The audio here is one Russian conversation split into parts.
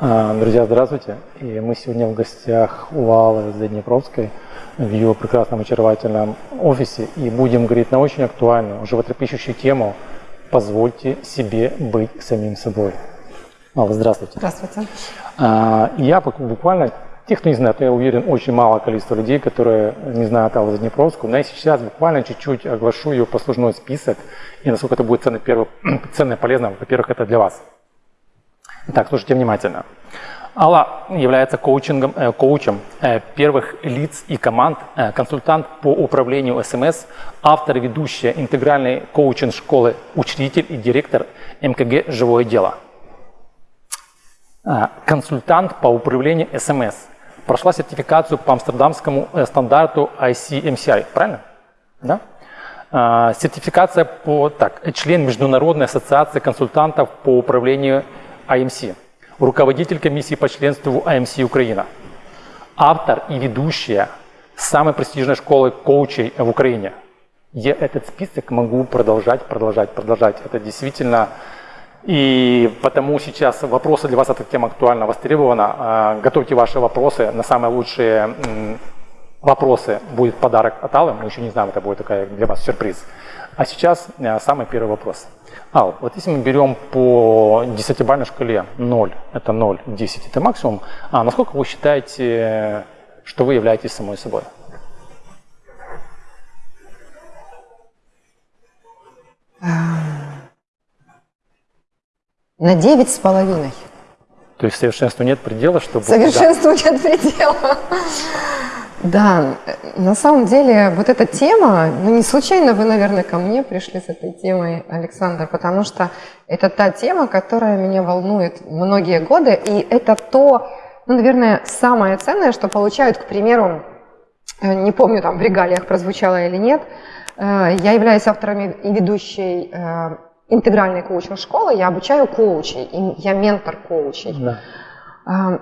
А, друзья, здравствуйте. И мы сегодня в гостях у Аллы Заднепровской в ее прекрасном очаровательном офисе и будем говорить на очень актуальную, животрепещущую тему «Позвольте себе быть самим собой». Алла, здравствуйте. Здравствуйте. А, я буквально, те, кто не знает, я уверен, очень мало количество людей, которые не знают Аллу Заднепровскую, но я сейчас буквально чуть-чуть оглашу ее послужной список и насколько это будет ценно, первое, ценно и полезно, во-первых, это для вас – Итак, слушайте внимательно. Алла является коучингом, э, коучем э, первых лиц и команд, э, консультант по управлению СМС, автор ведущая интегральной коучинг-школы, учредитель и директор МКГ «Живое дело». Э, консультант по управлению СМС. Прошла сертификацию по амстердамскому э, стандарту ICMCI, правильно? Да? Э, сертификация по, так, член Международной ассоциации консультантов по управлению АМС, руководитель комиссии по членству АМС Украина, автор и ведущая самой престижной школы коучей в Украине. Я этот список могу продолжать, продолжать, продолжать. Это действительно... И потому сейчас вопросы для вас эта тема актуальна, востребована. А, готовьте ваши вопросы на самые лучшие вопросы. Будет подарок от Аллы, мы еще не знаем, это будет такая для вас сюрприз. А сейчас э, самый первый вопрос. Ал, вот если мы берем по десятибалльной шкале 0, это 0, 10 это максимум, а насколько вы считаете, что вы являетесь самой собой? На девять с половиной. То есть совершенству нет предела, чтобы... Совершенству да. нет предела. Да, на самом деле вот эта тема, ну не случайно вы, наверное, ко мне пришли с этой темой, Александр, потому что это та тема, которая меня волнует многие годы, и это то, ну, наверное, самое ценное, что получают, к примеру, э, не помню, там в регалиях прозвучало или нет, э, я являюсь автором и ведущей э, интегральной коучинг-школы, я обучаю коучей, я ментор коучей. Да.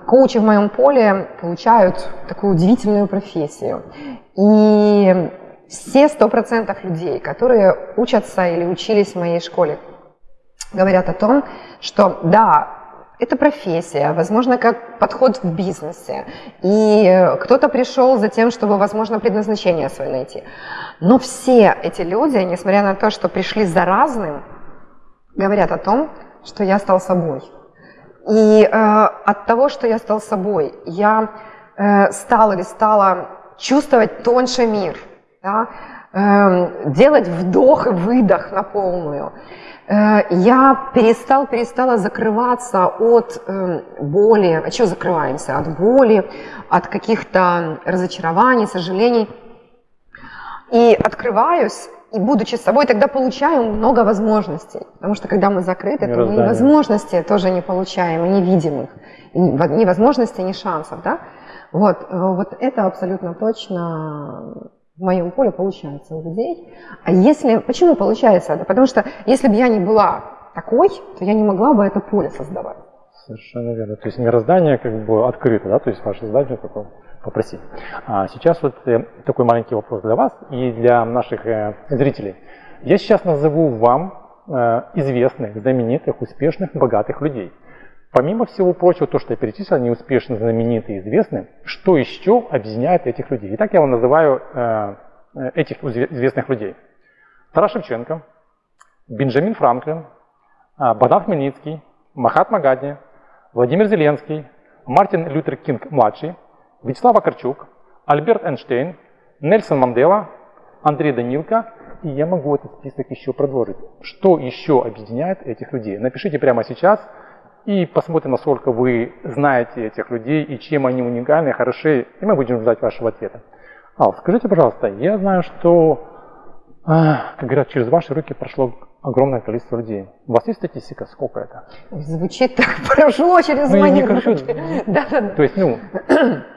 Коучи в моем поле получают такую удивительную профессию. И все сто процентов людей, которые учатся или учились в моей школе, говорят о том, что да, это профессия, возможно, как подход в бизнесе. И кто-то пришел за тем, чтобы, возможно, предназначение свое найти. Но все эти люди, несмотря на то, что пришли за разным, говорят о том, что я стал собой. И э, от того, что я стал собой, я э, стал или стала чувствовать тоньше мир, да? э, делать вдох и выдох на полную. Э, я перестал, перестала закрываться от э, боли. От чего закрываемся? От боли, от каких-то разочарований, сожалений. И открываюсь и будучи собой, тогда получаем много возможностей. Потому что когда мы закрыты, то мы и возможности тоже не получаем, и не видим их. Ни возможностей, ни шансов. Да? Вот, э, вот это абсолютно точно в моем поле получается у людей. А если, почему получается это? Потому что если бы я не была такой, то я не могла бы это поле создавать. Совершенно верно. То есть мироздание как бы открыто, да, то есть ваше задание такое попросить. А сейчас вот э, такой маленький вопрос для вас и для наших э, зрителей. Я сейчас назову вам э, известных, знаменитых, успешных, богатых людей. Помимо всего прочего, то, что я перечислил, они успешны, знаменитые, известны, что еще объединяет этих людей? Итак, я вам называю этих известных людей. Тарас Шевченко, Бенджамин Франклин, Богдан Хмельницкий, Махатма Гадни, Владимир Зеленский, Мартин Лютер Кинг младший, Вячеслав Акарчук, Альберт Эйнштейн, Нельсон Мандела, Андрей Данилко, и я могу этот список еще продолжить. Что еще объединяет этих людей? Напишите прямо сейчас и посмотрим, насколько вы знаете этих людей и чем они уникальны, хороши, и мы будем ждать вашего ответа. Ал, скажите, пожалуйста, я знаю, что, а, как говорят, через ваши руки прошло огромное количество людей. У вас есть статистика, сколько это? Звучит так, прошло через ну, мои руки. Да, да, да. То есть, ну,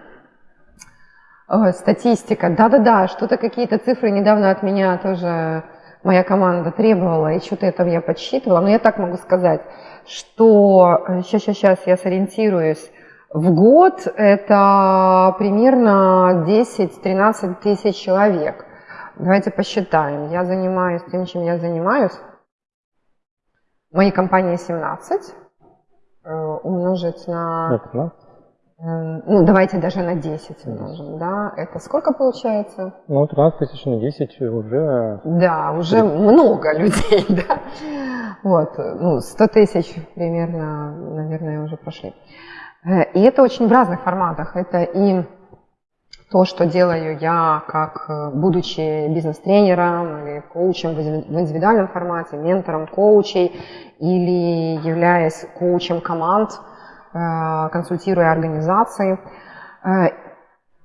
статистика, да-да-да, что-то какие-то цифры недавно от меня тоже моя команда требовала, и что-то это я подсчитывала. Но я так могу сказать, что сейчас, сейчас, сейчас я сориентируюсь. В год это примерно 10-13 тысяч человек. Давайте посчитаем. Я занимаюсь тем, чем я занимаюсь. Моей компании 17. умножить на... На 15? Ну, давайте даже на 10 умножим, да? Это сколько получается? Ну, 13 тысяч на 10 уже... Да, уже много людей, да? Вот, ну, 100 тысяч примерно, наверное, уже прошли. И это очень в разных форматах. Это и то, что делаю я, как э, будучи бизнес-тренером или коучем в индивидуальном формате, ментором коучей или являясь коучем команд, э, консультируя организации. Э,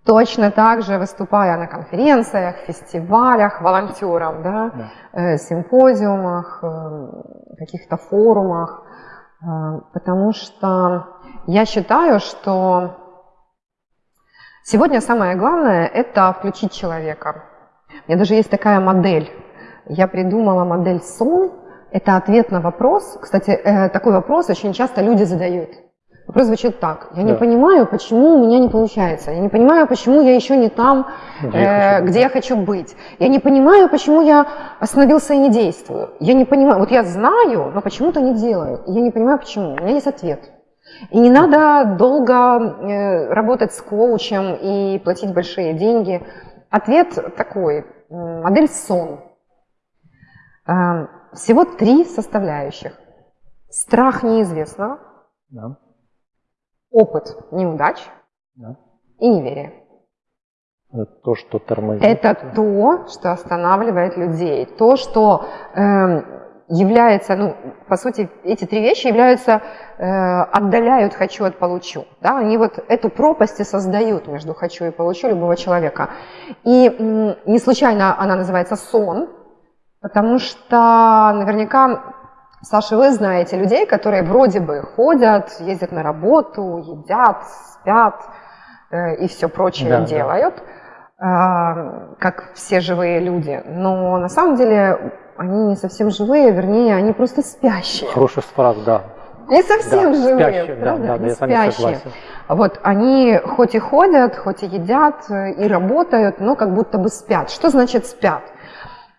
точно так же выступая на конференциях, фестивалях, волонтером, да, да. симпозиумах, каких-то форумах, потому что я считаю, что Сегодня самое главное – это включить человека. У меня даже есть такая модель. Я придумала модель сон. Это ответ на вопрос. Кстати, э, такой вопрос очень часто люди задают. Вопрос звучит так. Я да. не понимаю, почему у меня не получается. Я не понимаю, почему я еще не там, где, э, я, где я хочу быть. Я не понимаю, почему я остановился и не действую. Я не понимаю. Вот я знаю, но почему-то не делаю. Я не понимаю, почему. У меня есть ответ. И не надо долго э, работать с коучем и платить большие деньги. Ответ такой. Модель сон. Э, всего три составляющих. Страх неизвестного, да. Опыт неудач да. и неверие. Это то, что тормозит. Это то, что останавливает людей. То, что э, является, ну, по сути, эти три вещи являются, э, отдаляют «хочу» от «получу». Да? Они вот эту пропасть и создают между «хочу» и «получу» любого человека. И м, не случайно она называется «сон», потому что наверняка, Саша, вы знаете людей, которые вроде бы ходят, ездят на работу, едят, спят э, и все прочее да, делают, да. Э, как все живые люди. Но на самом деле они не совсем живые, вернее, они просто спящие. Хороший фраз, да. Не совсем да, живые, спящие, правда? Да, да, я спящие. Вот они хоть и ходят, хоть и едят, э, и работают, но как будто бы спят. Что значит спят?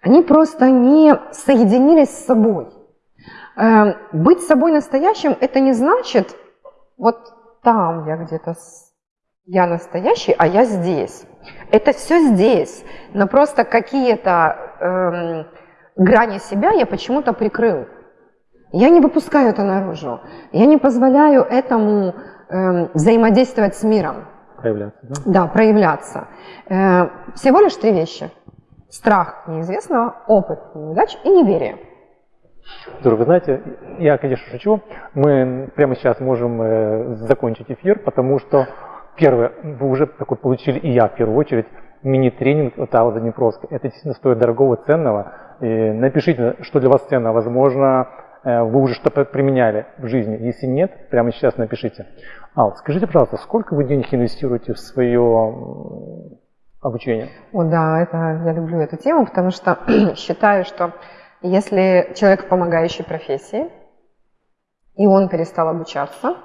Они просто не соединились с собой. Эм, быть собой настоящим – это не значит, вот там я где-то, я настоящий, а я здесь. Это все здесь, но просто какие-то эм, грани себя я почему-то прикрыл. Я не выпускаю это наружу. Я не позволяю этому э, взаимодействовать с миром. Проявляться, да? Да, проявляться. Э, всего лишь три вещи. Страх неизвестного, опыт неудач и неверие. Здорово. Вы знаете, я, конечно, шучу. Мы прямо сейчас можем э, закончить эфир, потому что, первое, вы уже такой получили, и я в первую очередь, мини-тренинг от Аллы Днепровской. Это действительно стоит дорогого, ценного. И напишите, что для вас ценно. Возможно, э, вы уже что-то применяли в жизни. Если нет, прямо сейчас напишите. Ал, скажите, пожалуйста, сколько вы денег инвестируете в свое обучение? О, да, это, я люблю эту тему, потому что считаю, что если человек в помогающей профессии, и он перестал обучаться,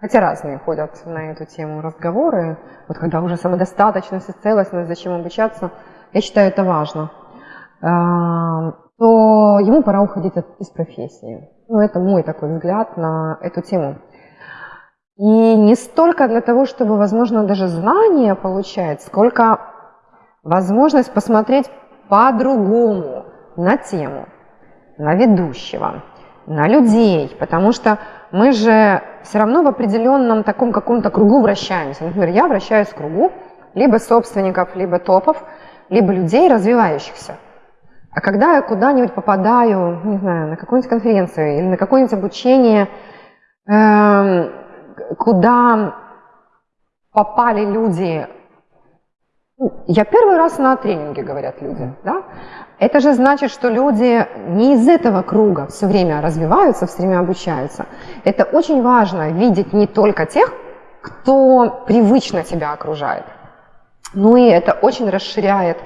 хотя разные ходят на эту тему разговоры, вот когда уже самодостаточность и целостность, зачем обучаться, я считаю это важно – то ему пора уходить из профессии. Ну, это мой такой взгляд на эту тему. И не столько для того, чтобы, возможно, даже знания получать, сколько возможность посмотреть по-другому на тему, на ведущего, на людей, потому что мы же все равно в определенном таком каком-то кругу вращаемся. Например, я вращаюсь в кругу либо собственников, либо топов, либо людей развивающихся. А когда я куда-нибудь попадаю, не знаю, на какую-нибудь конференцию или на какое-нибудь обучение, э, куда попали люди, я первый раз на тренинге, говорят люди, да? Это же значит, что люди не из этого круга все время развиваются, все время обучаются. Это очень важно видеть не только тех, кто привычно тебя окружает, но и это очень расширяет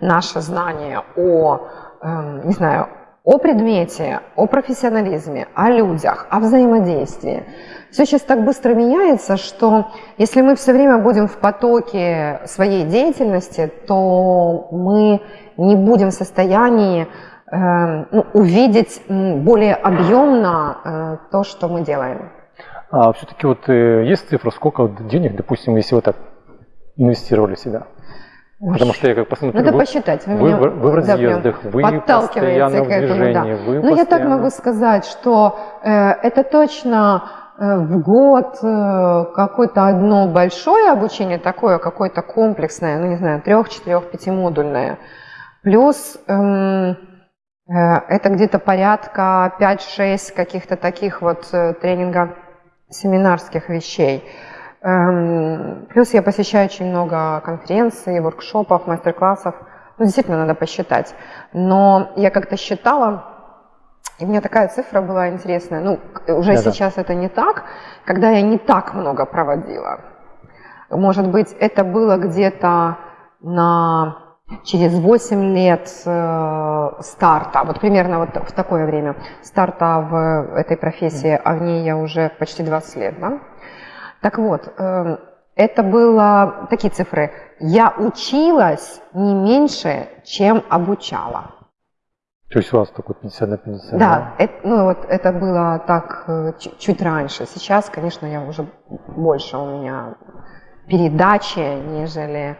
наше знание о, э, не знаю, о предмете, о профессионализме, о людях, о взаимодействии. Все сейчас так быстро меняется, что если мы все время будем в потоке своей деятельности, то мы не будем в состоянии э, ну, увидеть более объемно э, то, что мы делаем. А все-таки вот э, есть цифра, сколько денег, допустим, если вы так инвестировали в себя? Потому что я как посмотрю, Надо вы, посчитать. Вы, вы, в- в да, разъездах, вы постоянно в к этому, движении, да. вы Ну, я так постоянно- могу сказать, что э, это точно в год э, какое-то одно большое обучение, такое какое-то комплексное, ну, не знаю, трех, четырех, пятимодульное. Плюс эм, э, это где-то порядка 5-6 каких-то таких вот э, тренинга-семинарских вещей. Эм, Плюс я посещаю очень много конференций, воркшопов, мастер-классов. Ну, действительно, надо посчитать. Но я как-то считала, и у меня такая цифра была интересная. Ну, уже Да-да. сейчас это не так, когда я не так много проводила. Может быть, это было где-то на через 8 лет э, старта, вот примерно вот в такое время старта в этой профессии, а в ней я уже почти 20 лет, да? Так вот, э, это было такие цифры. Я училась не меньше, чем обучала. То есть у вас такой 50 на 50, Да, это, ну вот это было так э, чуть, раньше. Сейчас, конечно, я уже больше у меня передачи, нежели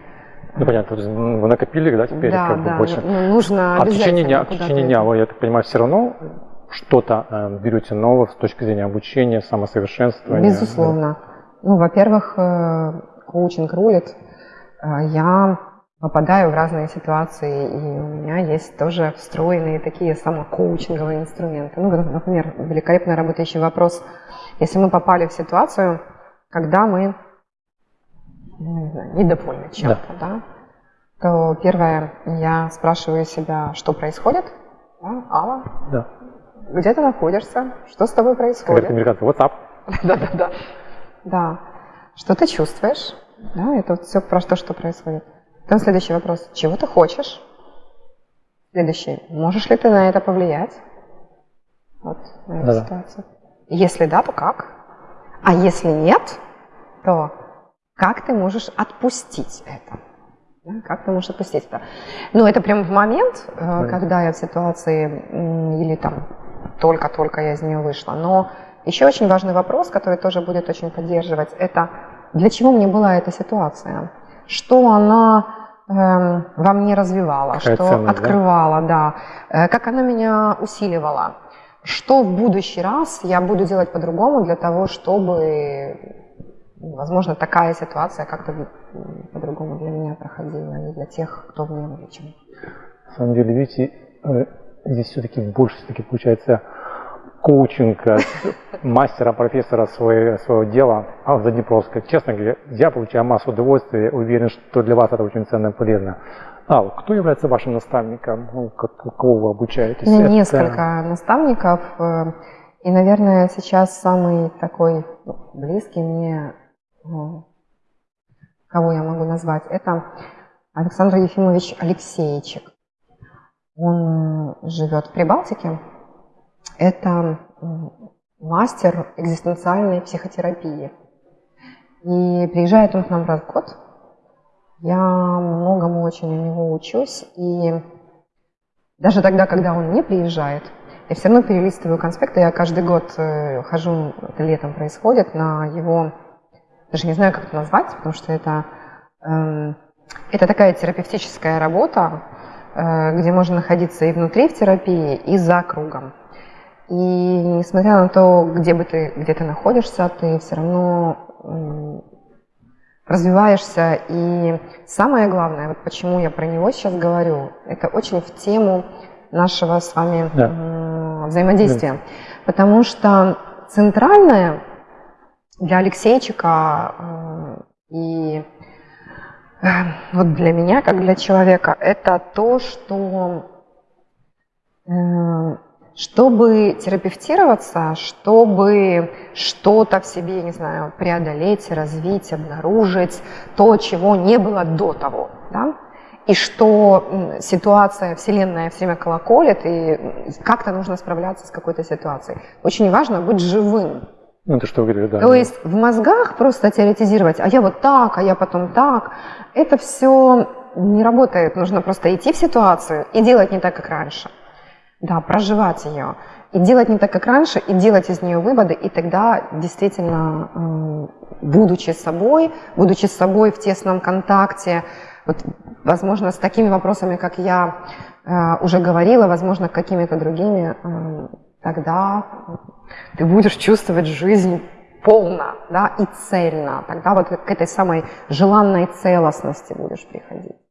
Ну, понятно, вы накопили, да, теперь да, как бы да, больше. ну, нужно А в течение дня, в течение дня вы, я так понимаю, все равно что-то э, берете новое с точки зрения обучения, самосовершенствования? Безусловно. Ну, во-первых, э, коучинг рулит. Э, Я попадаю в разные ситуации, и у меня есть тоже встроенные такие самокоучинговые инструменты. Ну, например, великолепно работающий вопрос. Если мы попали в ситуацию, когда мы ну, не знаю, недовольны чем-то, да. то первое, я спрашиваю себя, что происходит, да, Алла, Да. где ты находишься, что с тобой Как происходит. говорят американцы, WhatsApp. Да, да, да. Да. Что ты чувствуешь? Да, это все про то, что происходит. Потом следующий вопрос. Чего ты хочешь? Следующий. Можешь ли ты на это повлиять? Вот на эту Да-да. ситуацию. Если да, то как? А если нет, то как ты можешь отпустить это? Да, как ты можешь отпустить это? Ну, это прям в момент, э, Понятно. когда я в ситуации, или там только-только я из нее вышла. Но еще очень важный вопрос, который тоже будет очень поддерживать, это для чего мне была эта ситуация? Что она эм, во мне развивала, Какая что ценность, да? открывала, да, Э, как она меня усиливала, что в будущий раз я буду делать по-другому для того, чтобы, возможно, такая ситуация как-то по-другому для меня проходила и для тех, кто в ней вовлечен. На самом деле, видите, э, здесь все-таки больше все-таки получается коучинг мастера, профессора своего, своего дела, а за Днепровска. Честно говоря, я получаю массу удовольствия, уверен, что для вас это очень ценно и полезно. Ал, кто является вашим наставником? Ну, кого вы обучаетесь? У меня Это- несколько наставников, э, и, наверное, сейчас самый такой ну, близкий мне, ну, кого я могу назвать, это Александр Ефимович Алексеевичек. Он э, живет в Прибалтике. Это мастер экзистенциальной психотерапии. И приезжает он к нам раз в год. Я многому очень у него учусь. И даже тогда, когда он не приезжает, я все равно перелистываю конспекты. Я каждый год э, хожу, это летом происходит, на его, даже не знаю, как это назвать, потому что это, эм, это такая терапевтическая работа, э, где можно находиться и внутри в терапии, и за кругом. И несмотря на то, где бы ты, где ты находишься, ты все равно развиваешься. И самое главное, вот почему я про него сейчас говорю, это очень в тему нашего с вами Да. взаимодействия. Потому что центральное для Алексейчика э, и э, вот для меня, как для человека, это то, что э, чтобы терапевтироваться, чтобы что-то в себе, не знаю, преодолеть, развить, обнаружить, то, чего не было до того, да? и что ситуация, Вселенная все время колоколит, и как-то нужно справляться с какой-то ситуацией. Очень важно быть живым. Ну, это что вы говорите, да. То есть в мозгах просто теоретизировать, а я вот так, а я потом так, это все не работает. Нужно просто идти в ситуацию и делать не так, как раньше. Да, проживать ее. и делать не так, как раньше, и делать из нее выводы, и тогда действительно, будучи собой, будучи собой в тесном контакте, вот, возможно, с такими вопросами, как я э, уже говорила, возможно, какими-то другими, э, тогда ты будешь чувствовать жизнь полно да, и цельно. Тогда вот к этой самой желанной целостности будешь приходить.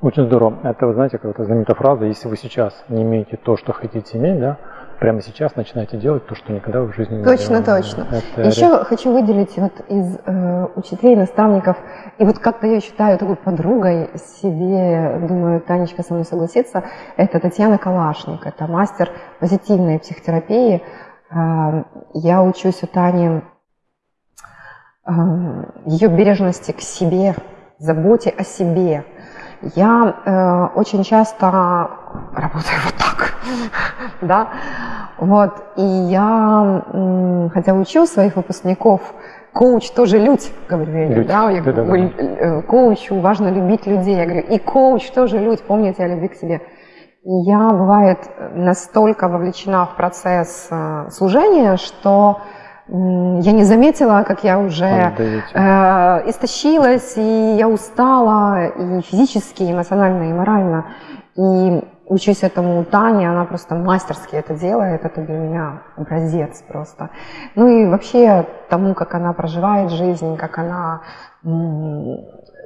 Очень здорово. Это, вы знаете, какая-то знаменитая фраза, если вы сейчас не имеете то, что хотите иметь, да, прямо сейчас начинаете делать то, что никогда в жизни не Точно, делали. точно. Это еще ре... хочу выделить вот из э, учителей, наставников, и вот как-то я считаю такой подругой себе, думаю, Танечка со мной согласится, это Татьяна Калашник, это мастер позитивной психотерапии. Э, я учусь у Тани э, ее бережности к себе, заботе о себе. Я э, очень часто работаю вот так, да, вот, и я, хотя учу своих выпускников, коуч тоже людь, говорю я, да, я говорю, да, да. Э, коучу важно любить людей, я говорю, и коуч тоже людь, помните о любви к себе. И я, бывает, настолько вовлечена в процесс э, служения, что я не заметила, как я уже э, истощилась, и я устала и физически, и эмоционально, и морально. И учусь этому у Тани, она просто мастерски это делает, это для меня образец просто. Ну и вообще тому, как она проживает жизнь, как она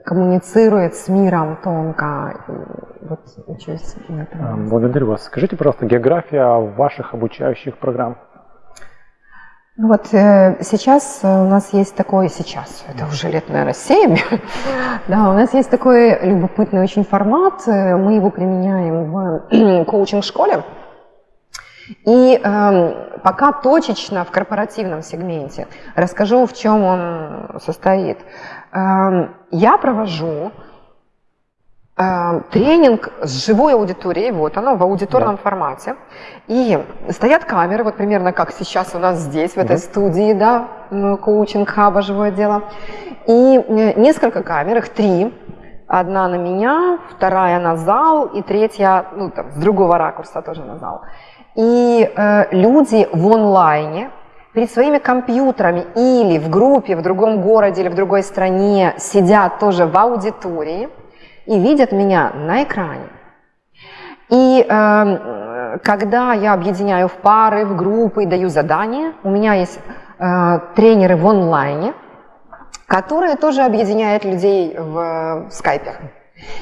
коммуницирует с миром тонко. И вот учусь этому. Благодарю вас. Скажите, пожалуйста, география ваших обучающих программ? Вот э, сейчас у нас есть такой, сейчас, это уже лет, наверное, 7, да, у нас есть такой любопытный очень формат, э, мы его применяем в коучинг-школе, и э, пока точечно в корпоративном сегменте расскажу, в чем он состоит. Э, я провожу тренинг с живой аудиторией, вот оно в аудиторном да. формате. И стоят камеры, вот примерно как сейчас у нас здесь, в этой угу. студии, да, коучинг хаба, живое дело. И э, несколько камер, их три. Одна на меня, вторая на зал, и третья, ну, там, с другого ракурса тоже на зал. И э, люди в онлайне, перед своими компьютерами или в группе в другом городе или в другой стране сидят тоже в аудитории – и видят меня на экране. И э, когда я объединяю в пары, в группы, даю задания, у меня есть э, тренеры в онлайне, которые тоже объединяют людей в, в скайпе.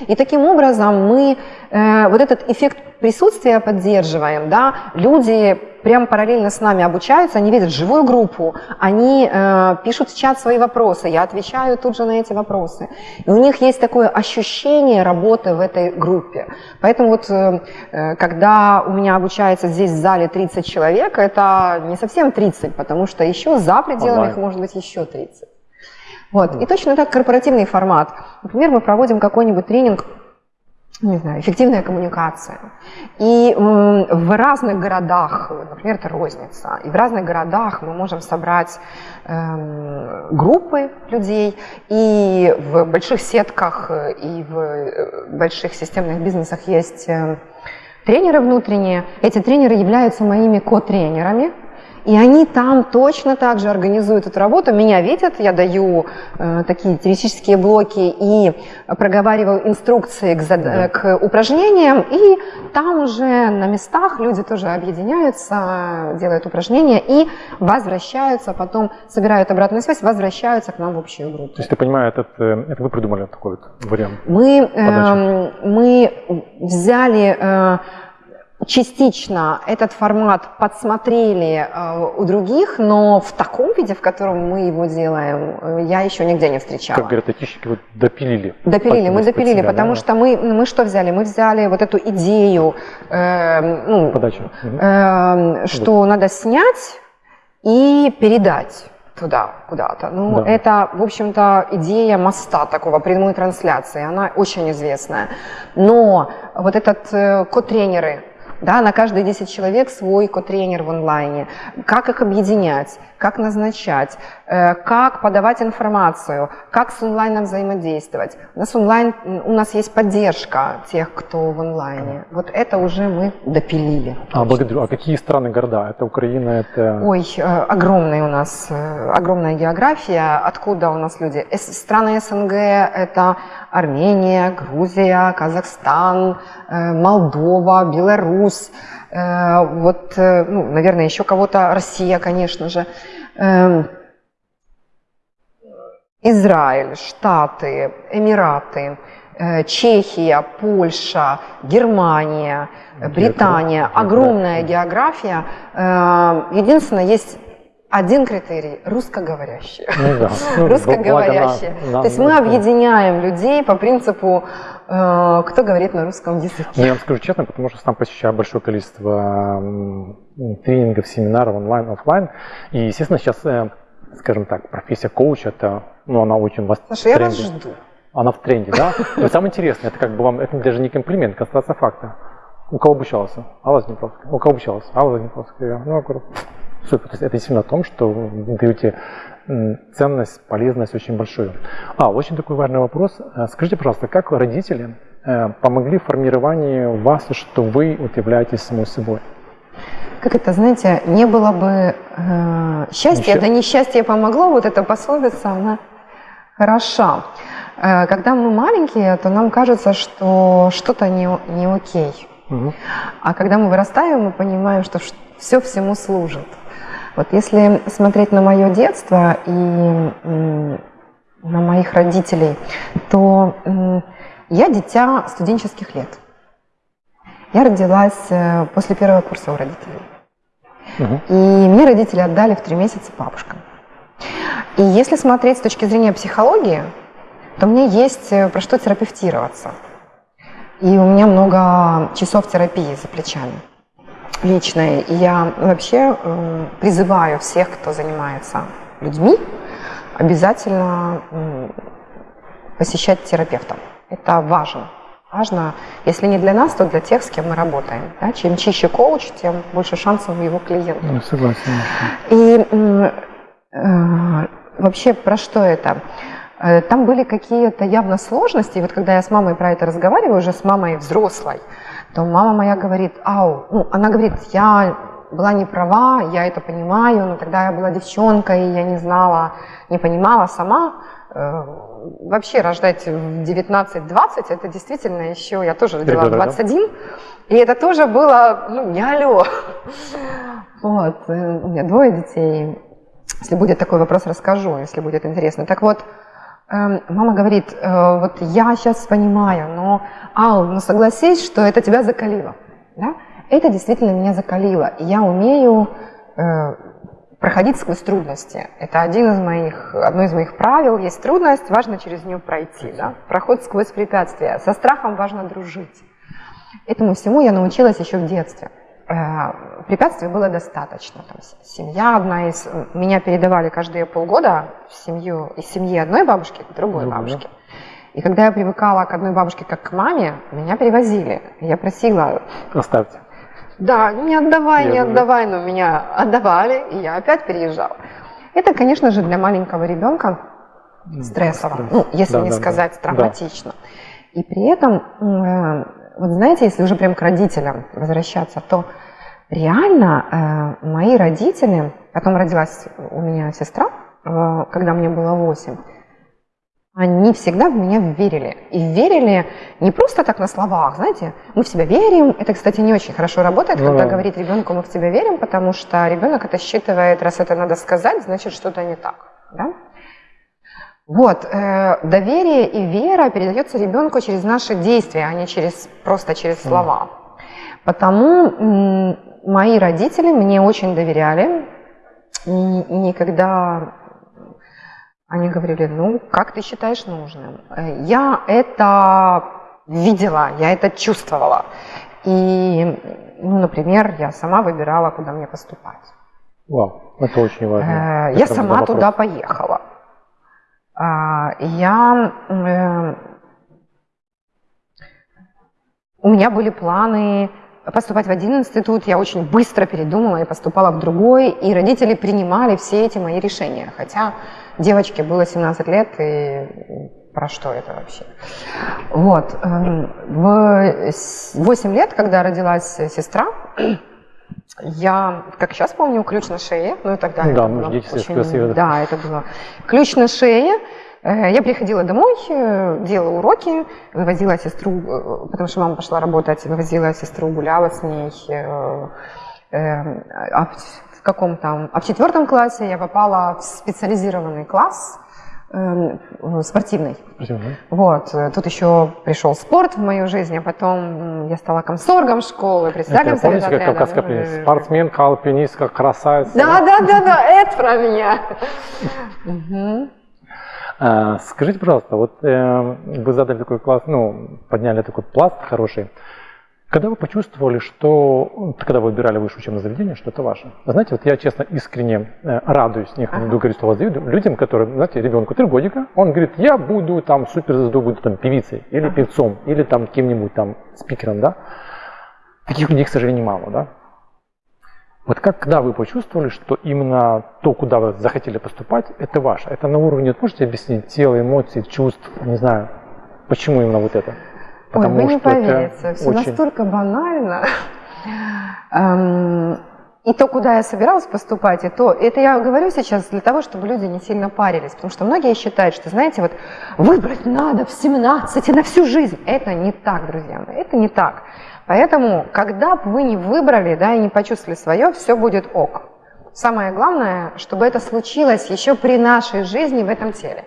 И таким образом мы э, вот этот эффект присутствия поддерживаем, да, люди прям параллельно с нами обучаются, они видят живую группу, они э, пишут в чат свои вопросы, я отвечаю тут же на эти вопросы. И у них есть такое ощущение работы в этой группе. Поэтому вот э, э когда у меня обучается здесь в зале 30 человек, это не совсем 30, потому что еще за пределами их может быть еще 30. Вот. И точно так корпоративный формат. Например, мы проводим какой-нибудь тренинг не знаю, эффективная коммуникация. И в разных городах, например, это розница, и в разных городах мы можем собрать э, группы людей, и в больших сетках, и в э, больших системных бизнесах есть э, тренеры внутренние. Эти тренеры являются моими ко-тренерами, и они там точно так же организуют эту работу. Меня видят, я даю э, такие теоретические блоки и проговариваю инструкции к, зад... да. к упражнениям. И там уже на местах люди тоже объединяются, делают упражнения и возвращаются, потом собирают обратную связь, возвращаются к нам в общую группу. То есть ты понимаешь, этот, э, это вы придумали такой вот вариант? Мы, э, мы взяли... Э, частично этот формат подсмотрели э, у других, но в таком виде, в котором мы его делаем, э, я еще нигде не встречала. Как говорят айтишники, вот допилили. Допилили, мы допилили, себя, потому да? что мы, мы что взяли? Мы взяли вот эту идею, э, ну, э, что вот. надо снять и передать туда, куда-то. Ну, да. это, в общем-то, идея моста такого, прямой трансляции, она очень известная. Но вот этот э, код-тренеры, да, на каждые 10 человек свой ко-тренер в онлайне. Как их объединять? Как назначать, э, как подавать информацию, как с онлайном взаимодействовать. У нас онлайн, у нас есть поддержка тех, кто в онлайне. Вот это уже мы допилили. А, благодарю. А какие страны, города? Это Украина, это... Ой, э, огромная у нас, э, огромная география. Откуда у нас люди? Страны СНГ – это Армения, Грузия, Казахстан, Молдова, Беларусь. Вот, ну, наверное, еще кого-то, Россия, конечно же. Эм, Израиль, Штаты, Эмираты, э, Чехия, Польша, Германия, Британия. Огромная география. Э, единственное, есть один критерий – русскоговорящие. Ну, да. Ну, русскоговорящие. На, на, То есть мы объединяем людей по принципу, э, кто говорит на русском языке. Ну, я вам скажу честно, потому что сам посещаю большое количество тренингов, семинаров онлайн, офлайн. И, естественно, сейчас, э, скажем так, профессия коуча, это, ну, она очень вас Слушай, я вас жду. Она в тренде, да? Но самое интересное, это как бы вам, это даже не комплимент, констатация факта. У кого обучался? Алла Днепровская. У кого обучался? Алла Днепровская. Ну, супер. То есть это действительно о том, что вы даете ценность, полезность очень большую. А, очень такой важный вопрос. Э, скажите, пожалуйста, как родители э, помогли в формировании вас, что вы вот являетесь самой собой? как это, знаете, не было бы э, счастья, Ничего. да несчастье помогло, вот эта пословица, она хороша. Э, когда мы маленькие, то нам кажется, что что-то не, не окей. Угу. А когда мы вырастаем, мы понимаем, что все всему служит. Вот если смотреть на мое детство и на моих родителей, то я дитя студенческих лет. Я родилась э, после первого курса у родителей. Угу. И мне родители отдали в три месяца бабушкам. И если смотреть с точки зрения психологии, то мне есть э, про что терапевтироваться. И у меня много часов терапии за плечами личной. И я вообще э, призываю всех, кто занимается людьми, обязательно посещать терапевта. Это важно важно, если не для нас, то для тех, с кем мы работаем. Да? Чем чище коуч, тем больше шансов у его клиента. Ну, согласен. И э, вообще про что это? Э, там были какие-то явно сложности. И вот когда я с мамой про это разговариваю, уже с мамой взрослой, то мама моя говорит, ау, ну, она говорит, я была не права, я это понимаю, но тогда я была девчонкой, я не знала, не понимала сама, Э, вообще рождать в 19-20, это действительно еще, я тоже родила в 21, и это тоже было, ну, не алло. Вот, э, у меня двое детей, если будет такой вопрос, расскажу, если будет интересно. Так вот, мама говорит, э, вот я сейчас понимаю, но, Ал, ну согласись, что это тебя закалило. Да? Это действительно меня закалило, и я умею проходить сквозь трудности. Это один из моих, одно из моих правил. Есть трудность, важно через нее пройти. Да? Проход сквозь препятствия. Со страхом важно дружить. Этому всему я научилась еще в детстве. Э, препятствий было достаточно. Там, семья одна из... Меня передавали каждые полгода в семью, из семьи одной бабушки к другой Другая. бабушке. И когда я привыкала к одной бабушке как к маме, меня перевозили. Я просила... Оставьте. Да, не отдавай, я не отдавай, но меня отдавали, и я опять переезжал. Это, конечно же, для маленького ребенка стрессово, Стресс. ну, если да, не да, сказать да. травматично. Да. И при этом, э, вот знаете, если уже прям к родителям возвращаться, то реально э, мои родители, потом родилась у меня сестра, э, когда мне было 8, они всегда в меня верили. И верили не просто так на словах, знаете, мы в себя верим. Это, кстати, не очень хорошо работает, ну, когда да. говорит ребенку, мы в тебя верим, потому что ребенок это считывает, раз это надо сказать, значит что-то не так. Да? Вот, э, доверие и вера передается ребенку через наши действия, а не через, просто через слова. Потому мои родители мне очень доверяли, и никогда они говорили, ну, как ты считаешь нужным? Э, я это видела, я это чувствовала. И, ну, например, я сама выбирала, куда мне поступать. Вау, это очень важно. Э, я сама туда поехала. А, я... Э, у меня были планы поступать в один институт, я очень быстро передумала и поступала в другой, и родители принимали все эти мои решения, хотя девочке было 17 лет, и про что это вообще? Вот. Эм, в 8 лет, когда родилась сестра, я, как сейчас помню, ключ на шее, ну и тогда да, это было очень, красиво. Да, это было ключ на шее. Э, я приходила домой, э, делала уроки, вывозила сестру, э, потому что мама пошла работать, вывозила сестру, гуляла с ней. А в каком там? А в четвертом классе я попала в специализированный класс, Эм, спортивный. Спортивный. Вот. Тут еще пришел спорт в мою жизнь, а потом я стала комсоргом школы, председателем это, помните, как кавказская пленница? Спортсменка, альпинистка, красавица. Да, да, да, да, это про меня. А, скажите, пожалуйста, вот э, вы задали такой класс, ну, подняли такой пласт хороший. Когда вы почувствовали, что, когда вы выбирали высшее учебное заведение, что это ваше? Знаете, вот я честно искренне э, радуюсь, не ага. говорить слово завидую, людям, которые, знаете, ребенку три годика, он говорит, я буду там суперзвезду, буду там певицей, или ага. певцом, или там кем-нибудь там спикером, да? Таких людей, к сожалению, мало, да? Вот как, когда вы почувствовали, что именно то, куда вы захотели поступать, это ваше? Это на уровне, можете объяснить, тела, эмоций, чувств, не знаю, почему именно вот это? Потому Ой, вы не поверите, все очень... настолько банально. Эм, и то, куда я собиралась поступать, и то, это я говорю сейчас для того, чтобы люди не сильно парились, потому что многие считают, что, знаете, вот выбрать надо в 17 и на всю жизнь. Это не так, друзья мои, это не так. Поэтому, когда бы вы не выбрали, да, и не почувствовали свое, все будет ок. Самое главное, чтобы это случилось еще при нашей жизни в этом теле.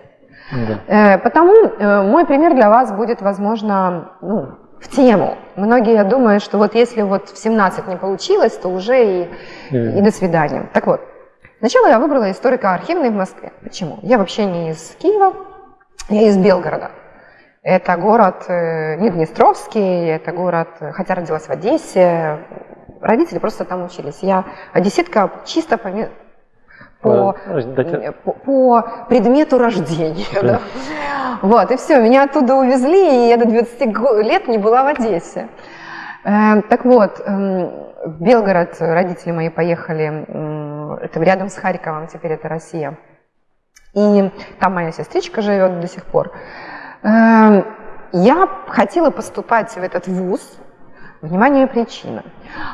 Да. Э, потому э, мой пример для вас будет, возможно, ну, в тему. Многие думают, что вот если вот в 17 не получилось, то уже и, mm. и до свидания. Так вот, сначала я выбрала историко-архивный в Москве. Почему? Я вообще не из Киева, я из Белгорода. Это город не Днестровский, это город, хотя родилась в Одессе, родители просто там учились. Я одесситка чисто по, по, по, по предмету рождения. Да. Вот, и все, меня оттуда увезли, и я до 20 лет не была в Одессе. Э, так вот, э, в Белгород родители мои поехали, это рядом с Харьковом, теперь это Россия. И там моя сестричка живет до сих пор. Э, я хотела поступать в этот вуз, внимание, причина,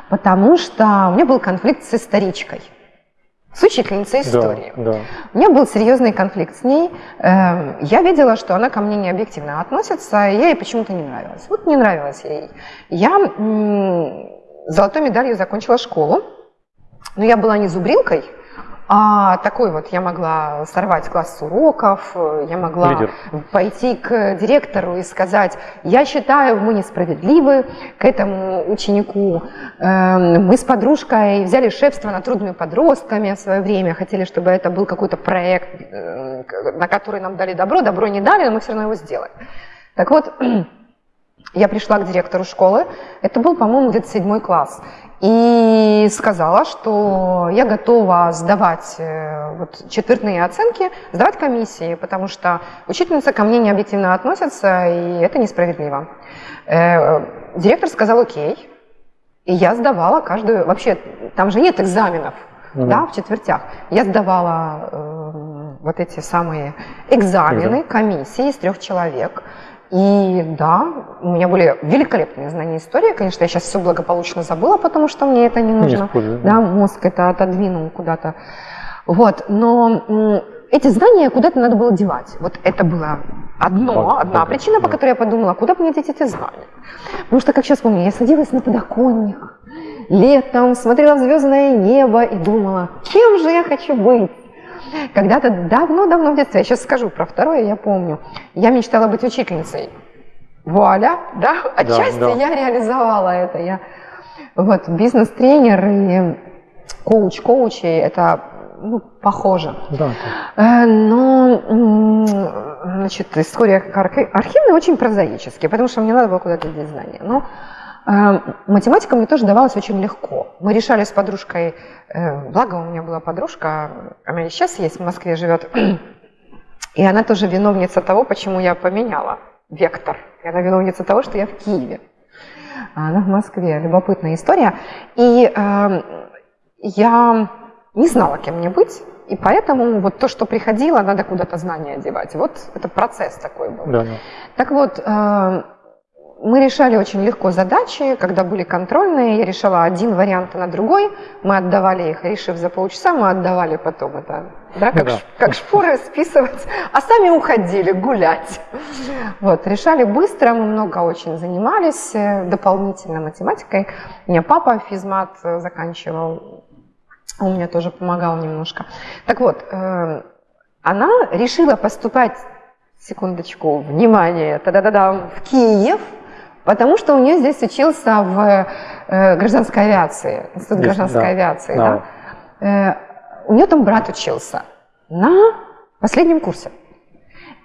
потому что у меня был конфликт с историчкой с учительницей истории. Да, да. У меня был серьезный конфликт с ней. Эм, я видела, что она ко мне не объективно относится, и я ей почему-то не нравилась. Вот не нравилась ей. Я золотой медалью закончила школу, но я была не зубрилкой, а такой вот я могла сорвать класс уроков, я могла Лидер. пойти к директору и сказать, я считаю, мы несправедливы к этому ученику. Эм, мы с подружкой взяли шефство над трудными подростками в свое время, хотели, чтобы это был какой-то проект, э, на который нам дали добро, добро не дали, но мы все равно его сделали. Так вот, я пришла к директору школы, это был, по-моему, где-то седьмой класс, и сказала, что я готова сдавать э, вот, четвертные оценки, сдавать комиссии, потому что учительница ко мне не объективно относится, и это несправедливо. Э, директор сказал окей, и я сдавала каждую, вообще там же нет экзаменов, mm-hmm. да, в четвертях. Я сдавала э, вот эти самые экзамены, комиссии из трех человек. И да, у меня были великолепные знания истории. Конечно, я сейчас все благополучно забыла, потому что мне это не нужно. Не да, мозг это отодвинул куда-то. Вот, но эти знания куда-то надо было девать. Вот это было одно, одна причина, по которой я подумала, куда мне деть эти знания. Потому что, как сейчас помню, я садилась на подоконник летом, смотрела в звездное небо и думала, кем же я хочу быть? Когда-то давно-давно в детстве, я сейчас скажу про второе, я помню, я мечтала быть учительницей. Вуаля, да, отчасти да, да. я реализовала это. Я вот бизнес-тренер и коуч коучи это ну, похоже. Да. Э, но значит, история архивная очень прозаическая, потому что мне надо было куда-то деть знания. Но математика мне тоже давалась очень легко. Мы решали с подружкой, э, благо у меня была подружка, она сейчас есть, в Москве живет, и она тоже виновница того, почему я поменяла вектор. И она виновница того, что я в Киеве. Она в Москве. Любопытная история. И э, я не знала, кем мне быть. И поэтому вот то, что приходило, надо куда-то знания одевать. Вот это процесс такой был. Да, да. Так вот, э, мы решали очень легко задачи, когда были контрольные, я решала один вариант на другой, мы отдавали их, решив за полчаса, мы отдавали потом это, да, как, да. как шпоры списывать, а сами уходили гулять. Вот, решали быстро, мы много очень занимались э, дополнительно математикой. У меня папа физмат э, заканчивал, он мне тоже помогал немножко. Так вот, э, она решила поступать секундочку, внимание, та-да-да-да, в Киев, Потому что у нее здесь учился в э, гражданской авиации, институт здесь, гражданской да. авиации. Да. Да. Э, у нее там брат учился на последнем курсе.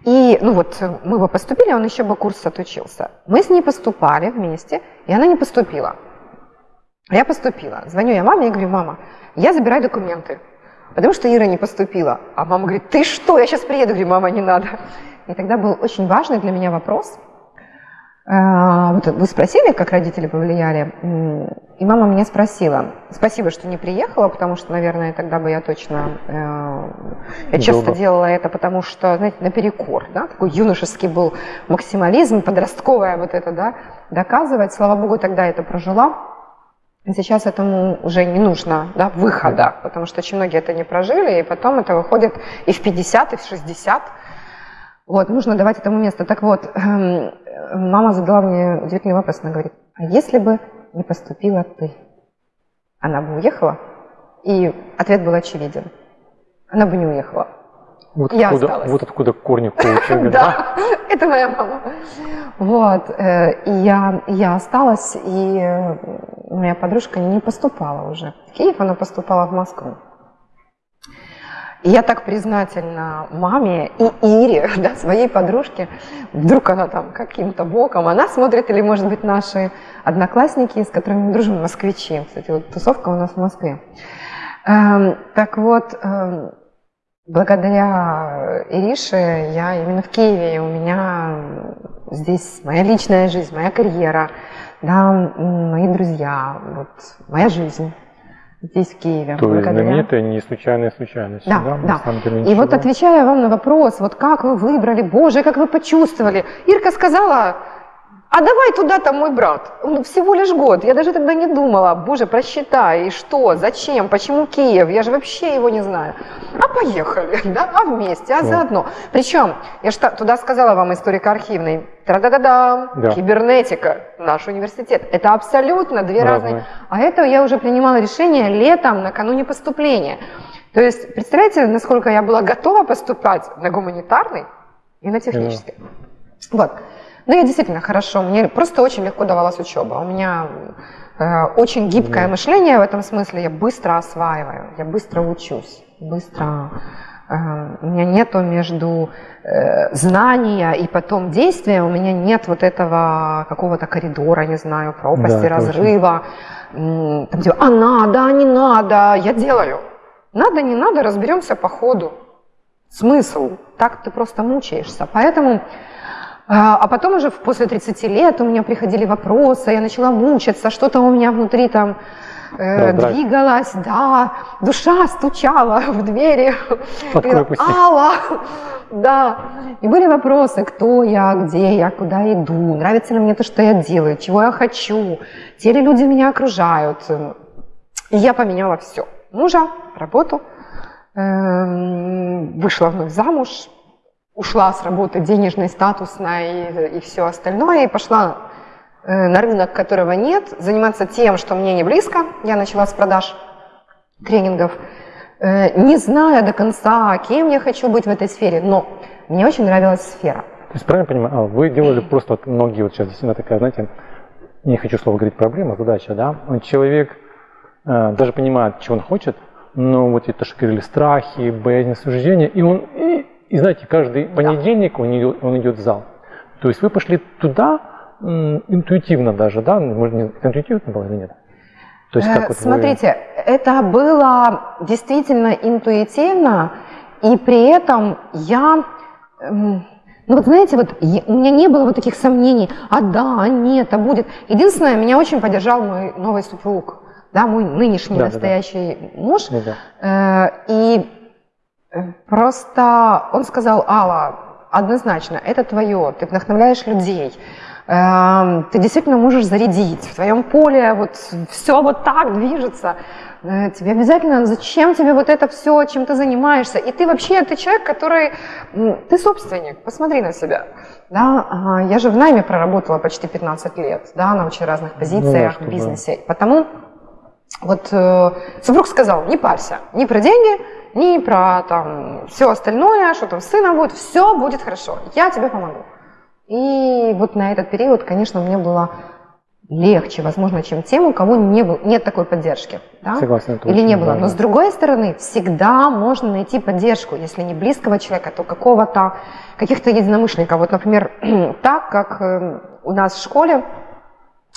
И, ну вот, мы бы поступили, он еще бы курс отучился. Мы с ней поступали вместе, и она не поступила. Я поступила. Звоню я маме и говорю, мама, я забираю документы, потому что Ира не поступила. А мама говорит, ты что, я сейчас приеду. Я говорю, мама, не надо. И тогда был очень важный для меня вопрос – вот вы спросили, как родители повлияли, и мама меня спросила, спасибо, что не приехала, потому что, наверное, тогда бы я точно, э, я часто делала это, потому что, знаете, наперекор, да, такой юношеский был максимализм, подростковое вот это, да, доказывать, слава богу, тогда это прожила, Сейчас этому уже не нужно да, выхода, потому что очень многие это не прожили, и потом это выходит и в 50, и в 60. Вот, нужно давать этому место. Так вот, эм, мама задала мне удивительный вопрос. Она говорит, а если бы не поступила ты, она бы уехала? И ответ был очевиден. Она бы не уехала. Вот, я откуда, осталась. вот откуда корни коучинга, да? это моя мама. Вот, э, и я, я осталась, и э, моя подружка не поступала уже в Киев, она поступала в Москву. Я так признательна маме и Ире, да, своей подружке. Вдруг она там каким-то боком, она смотрит, или, может быть, наши одноклассники, с которыми мы дружим, москвичи. Кстати, вот тусовка у нас в Москве. Эм, так вот, эм, благодаря Ирише я именно в Киеве, и у меня здесь моя личная жизнь, моя карьера, да, мои друзья, вот, моя жизнь здесь, в Киеве. То есть знаменитая не случайная случайность. Да, да. да. И вот отвечая вам на вопрос, вот как вы выбрали, боже, как вы почувствовали. Ирка сказала, а давай туда там мой брат. Он всего лишь год. Я даже тогда не думала, боже, просчитай, и что, зачем, почему Киев, я же вообще его не знаю. А поехали, да, а вместе, а заодно. Причем, я же туда сказала вам историка архивной, Тра-да-да-да, да. кибернетика, наш университет. Это абсолютно две разные. разные. А это я уже принимала решение летом, накануне поступления. То есть, представляете, насколько я была готова поступать на гуманитарный и на технический. Да. Вот. Ну, я действительно хорошо, мне просто очень легко давалась учеба. У меня э, очень гибкое да. мышление в этом смысле, я быстро осваиваю, я быстро учусь, быстро... Э, у меня нету между э, знания и потом действия, у меня нет вот этого какого-то коридора, не знаю, пропасти, да, разрыва. Там, типа, а надо, а не надо, я делаю. Надо, не надо, разберемся по ходу. Смысл? Так ты просто мучаешься. Поэтому а, а потом уже после 30 лет у меня приходили вопросы, я начала мучиться, что-то у меня внутри там э, двигалось, да, душа стучала в двери. Алла, да. И были вопросы, кто я, где я, куда иду, нравится ли мне то, что я делаю, чего я хочу, те ли люди меня окружают. И я поменяла все. Мужа, работу, эм, вышла вновь замуж, ушла с работы денежной, статусной и, и все остальное, и пошла э, на рынок, которого нет, заниматься тем, что мне не близко. Я начала с продаж тренингов, э, не зная до конца, кем я хочу быть в этой сфере, но мне очень нравилась сфера. То есть правильно понимаю, а вы делали просто вот многие, вот сейчас действительно такая, знаете, не хочу слово говорить проблема, задача, да, человек э, даже понимает, чего он хочет, но вот это, что говорили, страхи, боязнь осуждения, и он и и знаете, каждый понедельник он идет, он идет в зал. То есть вы пошли туда интуитивно даже, да? Может, не интуитивно было или нет? То есть, как вот Смотрите, вы... это было действительно интуитивно, и при этом я, Ну вот знаете, вот у меня не было вот таких сомнений, а да, а нет, а будет. Единственное, меня очень поддержал мой новый супруг, да, мой нынешний да, настоящий да, да. муж. Да, да. Э, и э, просто он сказал, Алла, однозначно, это твое, ты вдохновляешь людей, э, ты действительно можешь зарядить, в твоем поле вот все вот так движется. Э, тебе обязательно, зачем тебе вот это все, чем ты занимаешься? И ты вообще, ты человек, который, ты собственник, посмотри на себя. Да, я же в найме проработала почти 15 лет, да, на очень разных позициях ну, да, в бизнесе. Потому вот э, супруг сказал, не парься, ни про деньги, ни про там все остальное, что там с сыном будет, все будет хорошо, я тебе помогу. И вот на этот период, конечно, мне было легче, возможно, чем тем, у кого не был, нет такой поддержки. Да? Согласен. Или не было. Но с другой стороны, всегда можно найти поддержку, если не близкого человека, то какого-то, каких-то единомышленников. Вот, например, так, как э, у нас в школе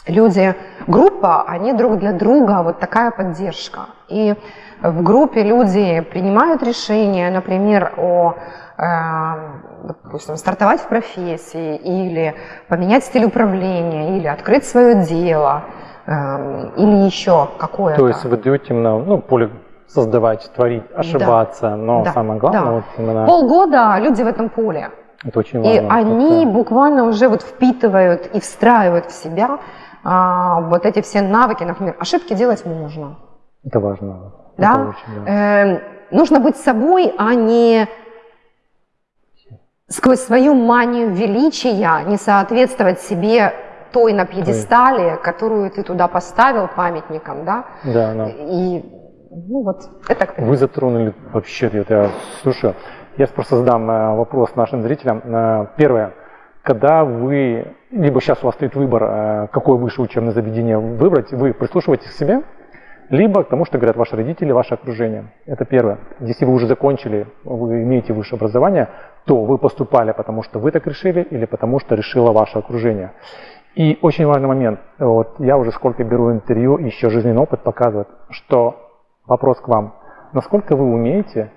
люди, группа, они друг для друга, вот такая поддержка. И в группе люди принимают решения, например, о Эм, допустим, стартовать в профессии или поменять стиль управления, или открыть свое дело, эм, или еще какое-то. То есть вы даете именно ну, поле создавать, творить, ошибаться, да. но да. самое главное да. вот именно... Полгода люди в этом поле. Это очень важно. И они это... буквально уже вот впитывают и встраивают в себя а, вот эти все навыки, например, ошибки делать можно. Это важно. Да? Это очень, да. Э, нужно быть собой, а не сквозь свою манию величия не соответствовать себе той на пьедестале, которую ты туда поставил памятником, да? Да, да. И, ну вот, это... Вы затронули вообще, я слушаю, я просто задам э, вопрос нашим зрителям. Э, первое, когда вы, либо сейчас у вас стоит выбор, э, какое высшее учебное заведение выбрать, вы прислушиваетесь к себе, либо к тому, что говорят ваши родители, ваше окружение. Это первое. Если вы уже закончили, вы имеете высшее образование, то вы поступали, потому что вы так решили, или потому что решило ваше окружение. И очень важный момент. Вот я уже сколько беру интервью, еще жизненный опыт показывает, что вопрос к вам. Насколько вы умеете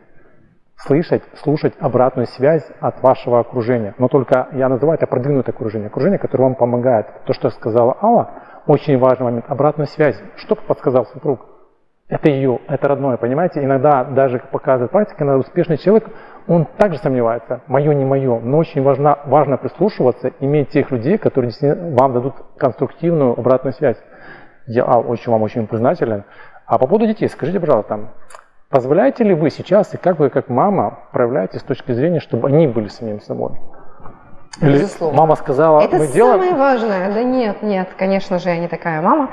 слышать, слушать обратную связь от вашего окружения. Но только я называю это продвинутое окружение. Окружение, которое вам помогает. То, что сказала Алла, очень важный момент. Обратную связь. Что подсказал супруг? Это ее, это родное, понимаете? Иногда даже показывает практика, иногда успешный человек, он также сомневается, мое, не мое, но очень важно, важно прислушиваться, иметь тех людей, которые вам дадут конструктивную обратную связь. Я а, очень вам очень признателен. А по поводу детей, скажите, пожалуйста, позволяете ли вы сейчас, и как вы как мама проявляете с точки зрения, чтобы они были самим собой? Или Безусловно. мама сказала, Это мы делаем... самое важное. Да нет, нет, конечно же, я не такая мама.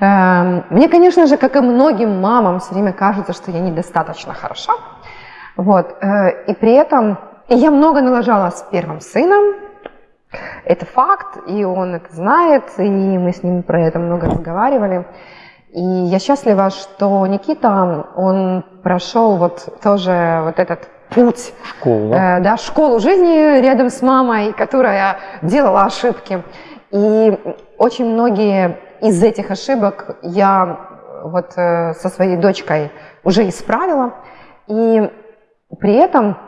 Эм, мне, конечно же, как и многим мамам, все время кажется, что я недостаточно хороша. Вот. Э, и при этом я много налажала с первым сыном. Это факт, и он это знает, и мы с ним про это много разговаривали. И я счастлива, что Никита, он прошел вот тоже вот этот путь, школу, э, да, школу жизни рядом с мамой, которая делала ошибки. И очень многие из этих ошибок я вот э, со своей дочкой уже исправила. И при этом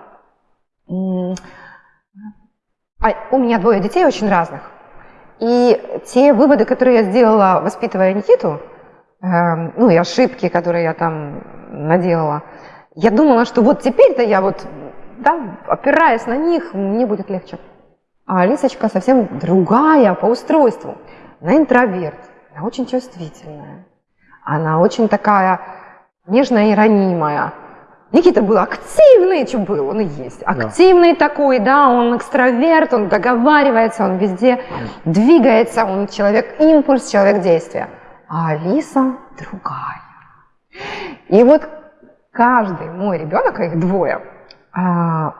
а у меня двое детей очень разных. И те выводы, которые я сделала, воспитывая Никиту, э, ну и ошибки, которые я там наделала, я думала, что вот теперь-то я вот, да, опираясь на них, мне будет легче. А Алисочка совсем другая по устройству. Она интроверт, она очень чувствительная, она очень такая нежная и ранимая. Никита был активный, что был, он и есть. Активный да. такой, да, он экстраверт, он договаривается, он везде двигается, он человек импульс, человек действия. А Алиса другая. И вот каждый мой ребенок, а их двое, а,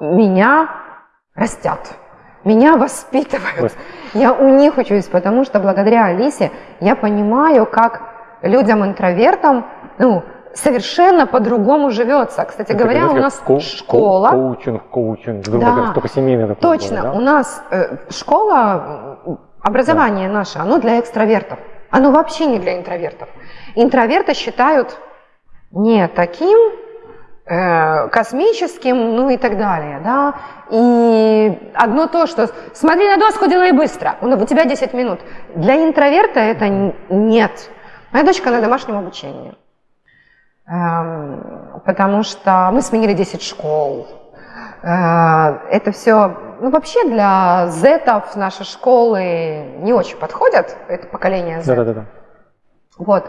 меня растят, меня воспитывают. Я у них учусь, потому что благодаря Алисе я понимаю, как людям-интровертам, ну, совершенно по-другому живется. Кстати Это говоря, у нас ко- школа... Коучинг, коучинг, да, только семейный такой Точно, был, да? у нас э, школа, образование да. наше, оно для экстравертов. Оно вообще не для интровертов. Интроверты считают не таким, э, космическим, ну и так далее, да. И одно то, что смотри на доску, делай быстро, у тебя 10 минут. Для интроверта это нет. Моя дочка на домашнем обучении. Эм, потому что мы сменили 10 школ. Э, это все, ну вообще для зетов наши школы не очень подходят, это поколение Z. Да-да-да. Вот.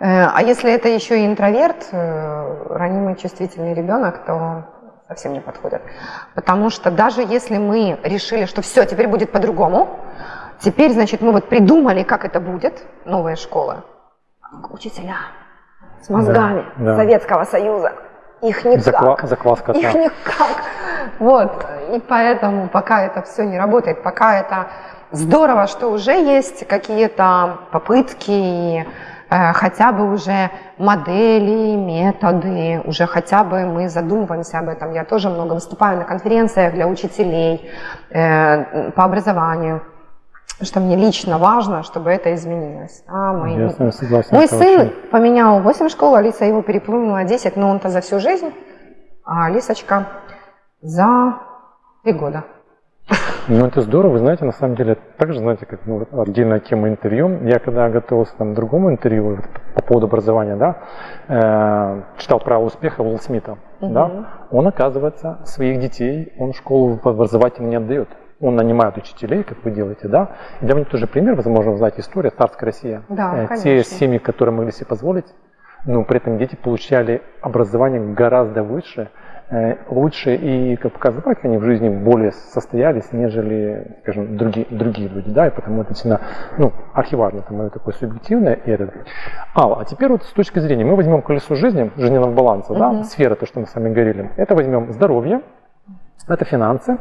Э, а если это еще и интроверт, э, ранимый чувствительный ребенок, то совсем не подходит. Потому что даже если мы решили, что все, теперь будет по-другому, теперь, значит, мы вот придумали, как это будет, новая школа, учителя, с мозгами да, да. Советского Союза. Их никак. Заква, закваска. Их никак. Вот. И поэтому пока это все не работает, пока это здорово, что уже есть какие-то попытки, э, хотя бы уже модели, методы, уже хотя бы мы задумываемся об этом. Я тоже много выступаю на конференциях для учителей э, по образованию что мне лично важно, чтобы это изменилось. А мой, Я согласен. Мой сын очень... поменял 8 школ, Алиса его переплюнула 10, но он-то за всю жизнь, а Алисочка за 3 года. Ну, это здорово, вы знаете, на самом деле, также, знаете, как ну, отдельная тема интервью. Я когда готовился там, к другому интервью по поводу образования, да, э, читал «Право успеха» Уилл Смита, угу. да, он, оказывается, своих детей, он школу образовательно не отдает он нанимает учителей, как вы делаете, да. И для меня тоже пример, возможно, вы знаете, история царская Россия. Да, э, Те семьи, которые могли себе позволить, но при этом дети получали образование гораздо выше, лучше и, как показывает, они в жизни более состоялись, нежели, скажем, другие, другие люди, да, и потому это действительно, ну, архиважно, это мое такое субъективное. И это. А, а теперь вот с точки зрения, мы возьмем колесо жизни, жизненного баланса, да, сфера, то, что мы с вами говорили, это возьмем здоровье, это финансы,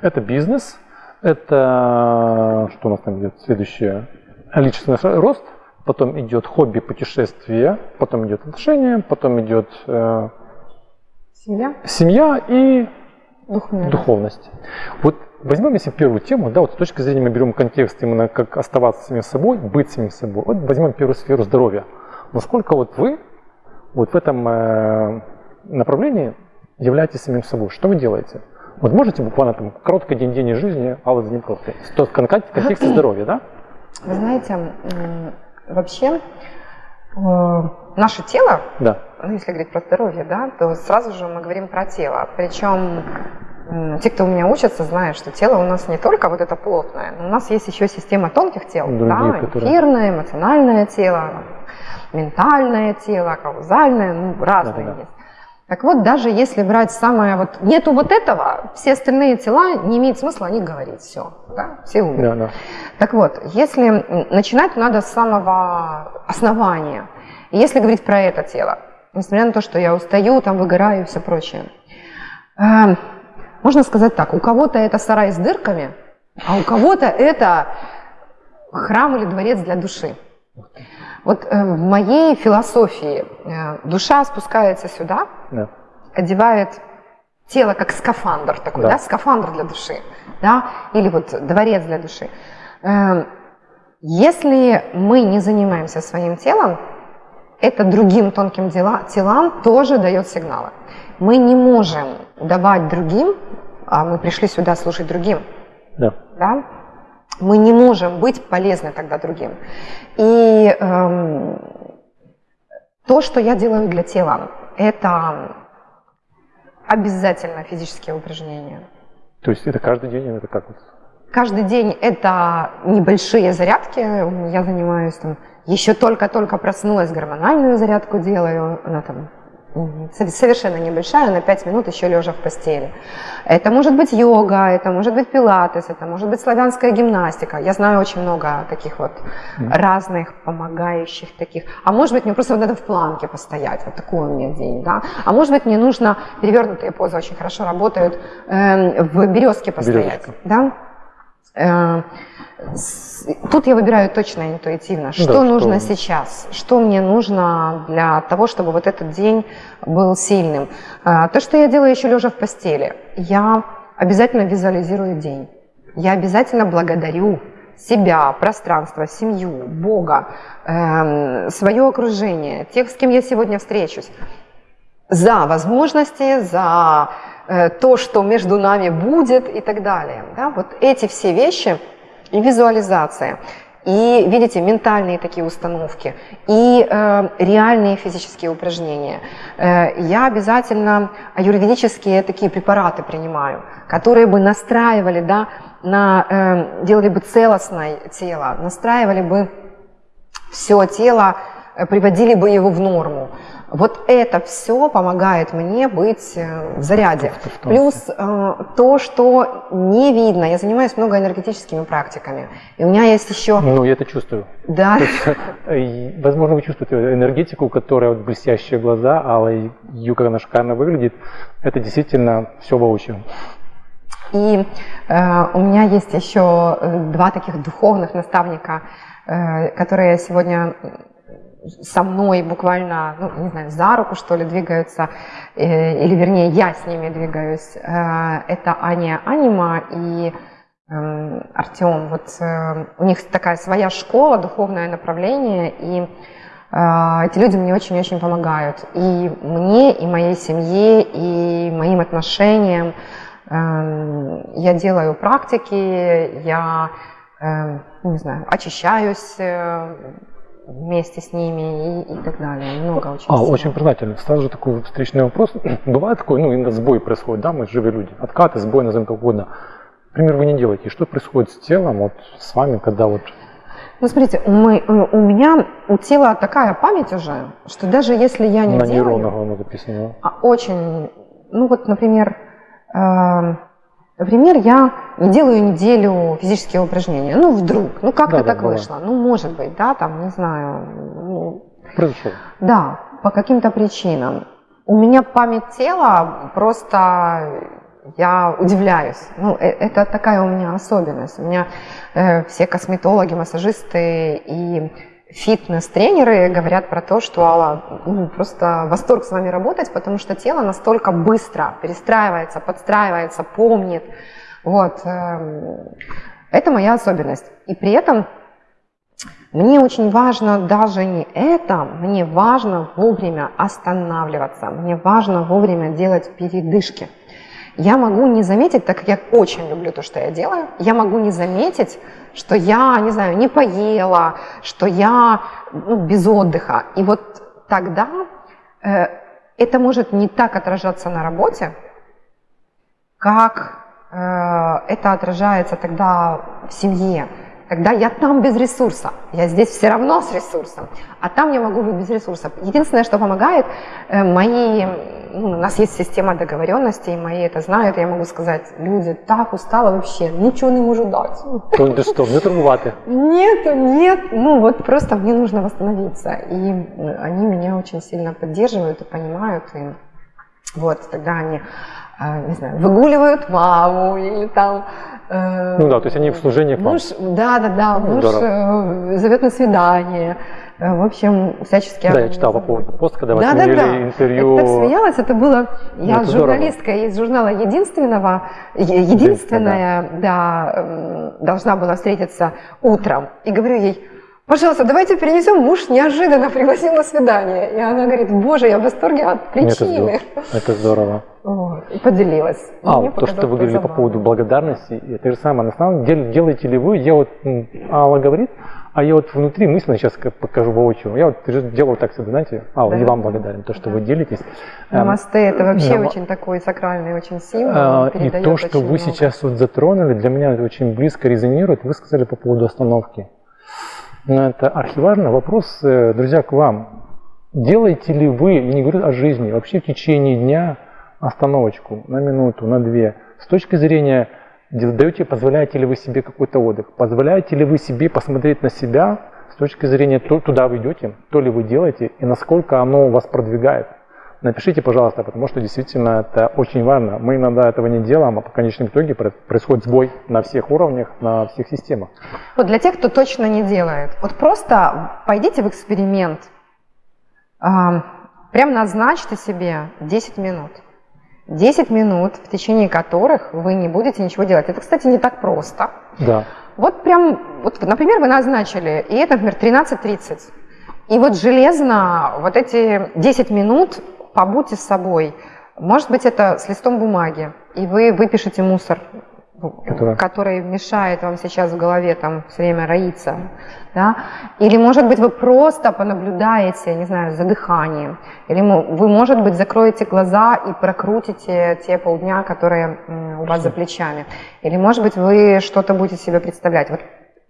это бизнес, это что у нас там идет следующее? Личностный рост, потом идет хобби, путешествия, потом идет отношения, потом идет э, семья. семья и Духовность. духовность. Вот возьмем если первую тему, да, вот с точки зрения мы берем контекст именно как оставаться самим собой, быть самим собой. Вот возьмем первую сферу здоровья. Насколько вот вы вот в этом э, направлении являетесь самим собой? Что вы делаете? Вот можете буквально там короткий день день жизни Аллы Заньковской, в контексте здоровья, да? Вы знаете, вообще э, наше тело, да. Ну, если говорить про здоровье, да, то сразу же мы говорим про тело. Причем те, кто у меня учатся, знают, что тело у нас не только вот это плотное, но у нас есть еще система тонких тел, Другие, да, которые... эфирное, эмоциональное тело, ментальное тело, каузальное, ну, разные да, да, да. есть. Так вот, даже если брать самое вот, нету вот этого, все остальные тела не имеет смысла о них говорить, все, да, все умные. Да, да. Так вот, если начинать надо с самого основания, если говорить про это тело, несмотря на то, что я устаю, там выгораю и все прочее, э, можно сказать так, у кого-то это сарай с дырками, а у кого-то это храм или дворец для души. Вот э, в моей философии э, душа спускается сюда, да. одевает тело как скафандр такой, да. да, скафандр для души, да, или вот дворец для души. Э, если мы не занимаемся своим телом, это другим тонким дела, телам тоже дает сигналы. Мы не можем давать другим, а мы пришли сюда служить другим. Да. да? мы не можем быть полезны тогда другим. И эм, то, что я делаю для тела, это обязательно физические упражнения. То есть это каждый день, это как? Каждый день это небольшие зарядки. Я занимаюсь там, еще только-только проснулась, гормональную зарядку делаю, она там совершенно небольшая, на 5 минут еще лежа в постели. Это может быть йога, это может быть пилатес, это может быть славянская гимнастика. Я знаю очень много таких вот разных помогающих таких. А может быть мне просто вот надо в планке постоять, вот такой у меня день, да. А может быть мне нужно, перевернутые позы очень хорошо работают, э, в березке постоять, Березка. да. Э, Тут я выбираю точно интуитивно, что да, нужно что... сейчас, что мне нужно для того, чтобы вот этот день был сильным. А, то, что я делаю еще лежа в постели, я обязательно визуализирую день. Я обязательно благодарю себя, пространство, семью, Бога, э, свое окружение, тех, с кем я сегодня встречусь. за возможности, за э, то, что между нами будет и так далее. Да? Вот эти все вещи и визуализация, и, видите, ментальные такие установки, и э, реальные физические упражнения. Э, я обязательно аюрведические такие препараты принимаю, которые бы настраивали, да, на, э, делали бы целостное тело, настраивали бы все тело, э, приводили бы его в норму. Вот это все помогает мне быть э, в заряде. Плюс э, то, что не видно. Я занимаюсь много энергетическими практиками. И у меня есть еще... Ну, я это чувствую. Да. Есть, э, возможно, вы чувствуете энергетику, которая вот блестящие глаза, алая юка, она шикарно выглядит. Это действительно все воочию. И э, у меня есть еще два таких духовных наставника, э, которые сегодня со мной буквально, ну, не знаю, за руку, что ли, двигаются, э, или вернее, я с ними двигаюсь. Э, это Аня Анима и э, Артем. Вот э, у них такая своя школа, духовное направление, и э, эти люди мне очень-очень помогают. И мне, и моей семье, и моим отношениям. Э, я делаю практики, я, э, не знаю, очищаюсь, э, вместе с ними и, и так далее. Много очень. А, всего. очень признательно. Сразу же такой встречный вопрос. Бывает такой, ну, иногда сбой происходит, да, мы живые люди. Откаты, сбой, назовем как угодно. Например, вы не делаете. Что происходит с телом, вот с вами, когда вот ну, смотрите, мы, у меня у тела такая память уже, что даже если я не на делаю... нейронах оно записано. А очень, ну вот, например, э, Например, я не делаю неделю физические упражнения. Ну, вдруг. Ну, как-то Да, да, так бывает. вышло. Ну, может быть, да, там, не знаю. ну, Произошло. да, по каким-то причинам. У меня память тела просто я удивляюсь. Ну, э- это такая у меня особенность. У меня э, все косметологи, массажисты и фитнес-тренеры говорят про то, что Алла, ну, просто восторг с вами работать, потому что тело настолько быстро перестраивается, подстраивается, помнит. Вот. эм, Это моя особенность. И при этом мне очень важно даже не это, мне важно вовремя останавливаться, мне важно вовремя делать передышки. Я могу не заметить, так как я очень люблю то, что я делаю, я могу не заметить, что я, не знаю, не поела, что я ну, без отдыха. И вот тогда э, это может не так отражаться на работе, как э, это отражается тогда в семье. Тогда я там без ресурса, я здесь все равно с ресурсом, а там я могу быть без ресурсов. Единственное, что помогает, э, мои, ну, у нас есть система договоренностей, мои это знают, я могу сказать, люди, так устала вообще, ничего не могу дать. То ти що, не торгувати. Нет, нет, ну вот просто мне нужно восстановиться. И они меня очень сильно поддерживают и понимают. И вот тогда они, э, не знаю, выгуливают маму или там... э, Ну да, то есть они в служении к вам. Муж, да, да, да, Ну, муж здорово. э, зовет на свидание. Э, В общем, всячески... Да, я читал по поводу пост, когда вы Да, да, да. Я интервью. так смеялась, это было... Я это здорово. журналистка из журнала «Единственного», единственная, да, м, должна была встретиться утром. И говорю ей, пожалуйста, давайте перенесем, муж неожиданно пригласил на свидание. И она говорит, боже, я в восторге от Это причины. здорово. Это здорово. Вот, И поделилась. А, Мне то, что вы говорили по поводу благодарности, это же самое. На самом деле, делаете ли вы, я вот, Алла говорит, а я вот внутри мысленно сейчас покажу воочию. Я вот делаю так всегда, знаете, Алла, Да. и вам благодарен, то, что Да. вы делитесь. Эм, Намасте – это вообще Нама- очень такой сакральный, очень символ. А, И то, что вы много. сейчас вот затронули, для меня это очень близко резонирует. Вы сказали по поводу остановки. Но это архиважный вопрос, э, друзья, к вам. Делаете ли вы, я не говорю о жизни, вообще в течение дня остановочку на минуту, на две, с точки зрения, даете, позволяете ли вы себе какой-то отдых, позволяете ли вы себе посмотреть на себя с точки зрения, то, туда вы идете, то ли вы делаете, и насколько оно вас продвигает. Напишите, пожалуйста, потому что действительно это очень важно. Мы иногда этого не делаем, а по конечном итоге про- происходит сбой на всех уровнях, на всех системах. Вот для тех, кто точно не делает, вот просто пойдите в эксперимент, прям назначьте себе 10 минут. 10 минут, в течение которых вы не будете ничего делать. Это, кстати, не так просто. Да. Вот прям, вот, например, вы назначили, и это, например, 13.30. И вот железно вот эти 10 минут побудьте с собой. Может быть, это с листом бумаги, и вы выпишете мусор, который, который мешает вам сейчас в голове там все время роиться. Да? Или, может быть, вы просто понаблюдаете, не знаю, за дыханием. Или вы, может быть, закроете глаза и прокрутите те полдня, которые у вас за плечами. Или, может быть, вы что-то будете себе представлять. Вот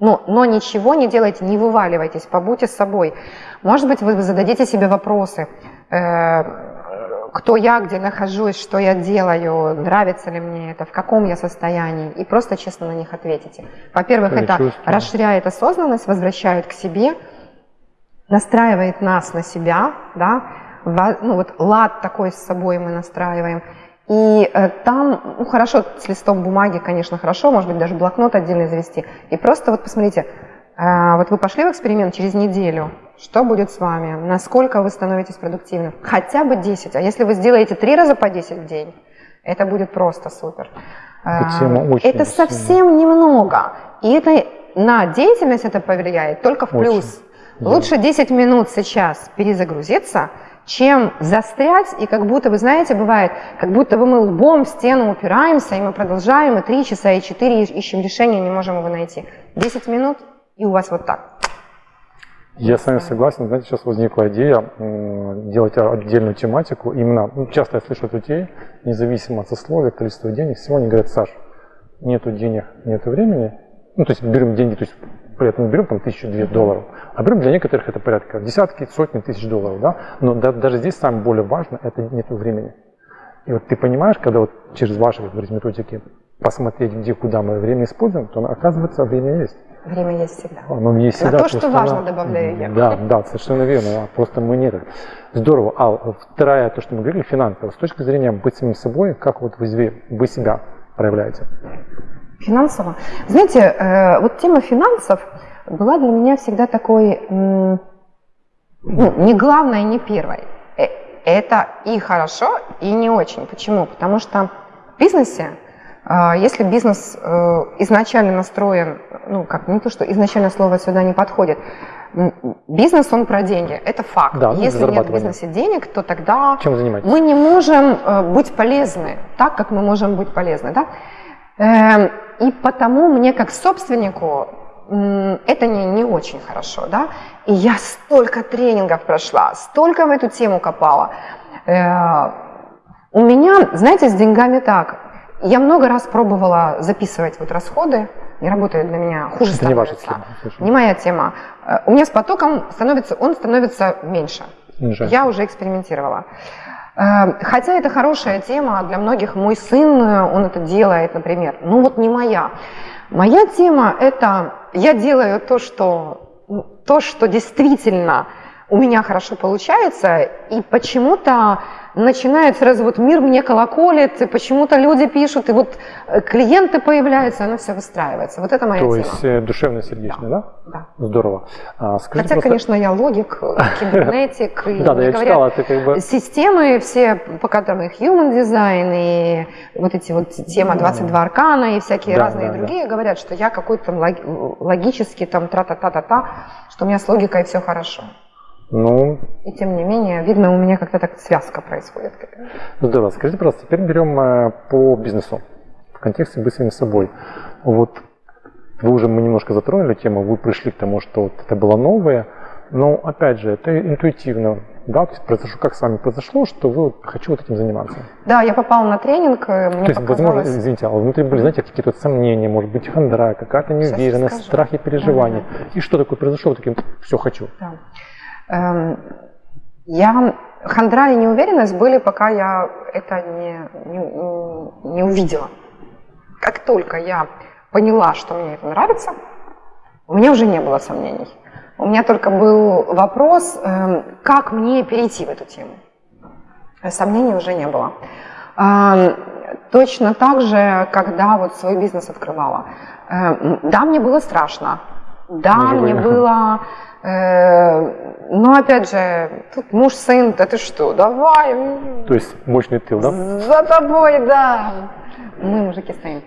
но, но ничего не делайте, не вываливайтесь, побудьте с собой. Может быть, вы зададите себе вопросы, э, кто я, где нахожусь, что я делаю, нравится ли мне это, в каком я состоянии, и просто честно на них ответите. Во-первых, это чувствую. расширяет осознанность, возвращает к себе, настраивает нас на себя, да, ну вот лад такой с собой мы настраиваем, и э, там, ну хорошо, с листом бумаги, конечно, хорошо, может быть, даже блокнот отдельно завести. И просто вот посмотрите, э, вот вы пошли в эксперимент через неделю, что будет с вами, насколько вы становитесь продуктивным. Хотя бы 10, а если вы сделаете 3 раза по 10 в день, это будет просто супер. Э, это совсем немного. И это на деятельность это повлияет только в плюс. Очень. Лучше 10 минут сейчас перезагрузиться – чем застрять, и как будто, вы знаете, бывает, как будто бы мы лбом в стену упираемся, и мы продолжаем, и три часа, и четыре ищем решение, не можем его найти. Десять минут, и у вас вот так. Я с вами согласен. Знаете, сейчас возникла идея делать отдельную тематику. Именно, ну, часто я слышу от людей, независимо от сословия, количества денег, всего они говорят, Саш, нету денег, нету времени. Ну, то есть берем деньги, то есть при этом берем там тысячу две долларов, а берем для некоторых это порядка десятки, сотни тысяч долларов, да, но да, даже здесь самое более важно, это нет времени. И вот ты понимаешь, когда вот через ваши, говорите, методики посмотреть, где, куда мы время используем, то оказывается время есть. Время есть всегда. Оно есть всегда. На то, что важно, добавляю я. Да, да, совершенно верно. А просто мы нет. Здорово. А вторая, то, что мы говорили, финансово. С точки зрения быть самим собой, как вот вы, вы себя проявляете? Финансово. Знаете, э, вот тема финансов была для меня всегда такой, ну, не главной, не первой. Э, это и хорошо, и не очень. Почему? Потому что в бизнесе, если бизнес изначально настроен, ну, как не то, что изначально слово сюда не подходит, Бизнес, он про деньги, это факт. Да, ну, Если нет в бизнесе денег, то тогда мы не можем быть полезны так, как мы можем быть полезны. Да? Эм, и потому мне как собственнику это не, не очень хорошо, да. И я столько тренингов прошла, столько в эту тему копала. Э, у меня, знаете, с деньгами так. Я много раз пробовала записывать вот расходы, не работает для меня, хуже это становится. Не, ваша тема, не моя тема. Э, у меня с потоком становится, он становится меньше. Жаль. Я уже экспериментировала. Эм, хотя это хорошая тема для многих. Мой сын, э, он это делает, например. Ну вот не моя. Моя тема – это я делаю то, что, то, что действительно у меня хорошо получается, и почему-то начинает сразу вот мир мне колоколит, и почему-то люди пишут, и вот э, клиенты появляются, оно все выстраивается. Вот это моя То тема. есть э, душевно-сердечный, да? Да. Здорово. А, скажите Хотя, просто... конечно, я логик, кибернетик, и, да, да, я читала, ты как бы... системы все, по которым их human design, и вот эти вот тема 22 аркана, и всякие да, разные да, другие да. говорят, что я какой-то логический там тра-та-та-та-та, что у меня с логикой все хорошо. Ну, и тем не менее, видно, у меня как-то так связка происходит. Здорово. Скажите, пожалуйста, теперь берем э, по бизнесу в контексте быть самим собой. Вот вы уже мы немножко затронули тему, вы пришли к тому, что вот это было новое, но опять же, это интуитивно, да, то есть произошло, как с вами произошло, что вы хочу вот этим заниматься. Да, я попала на тренинг, э, мне То есть, показалось... возможно, извините, а внутри были, знаете, какие-то сомнения, может быть, хандра, какая-то неуверенность, страхи, переживания. Ага. И что такое произошло, таким, все хочу. Да. Эм, я хандра и неуверенность были, пока я это не, не, не увидела. Как только я поняла, что мне это нравится, у меня уже не было сомнений. У меня только был вопрос, эм, как мне перейти в эту тему. Сомнений уже не было. Эм, точно так же, когда вот свой бизнес открывала. Да, мне было страшно. Да, мне было но опять же, тут муж, сын, да ты что, давай. То есть мощный тыл, да? За тобой, да. Мы мужики стоим.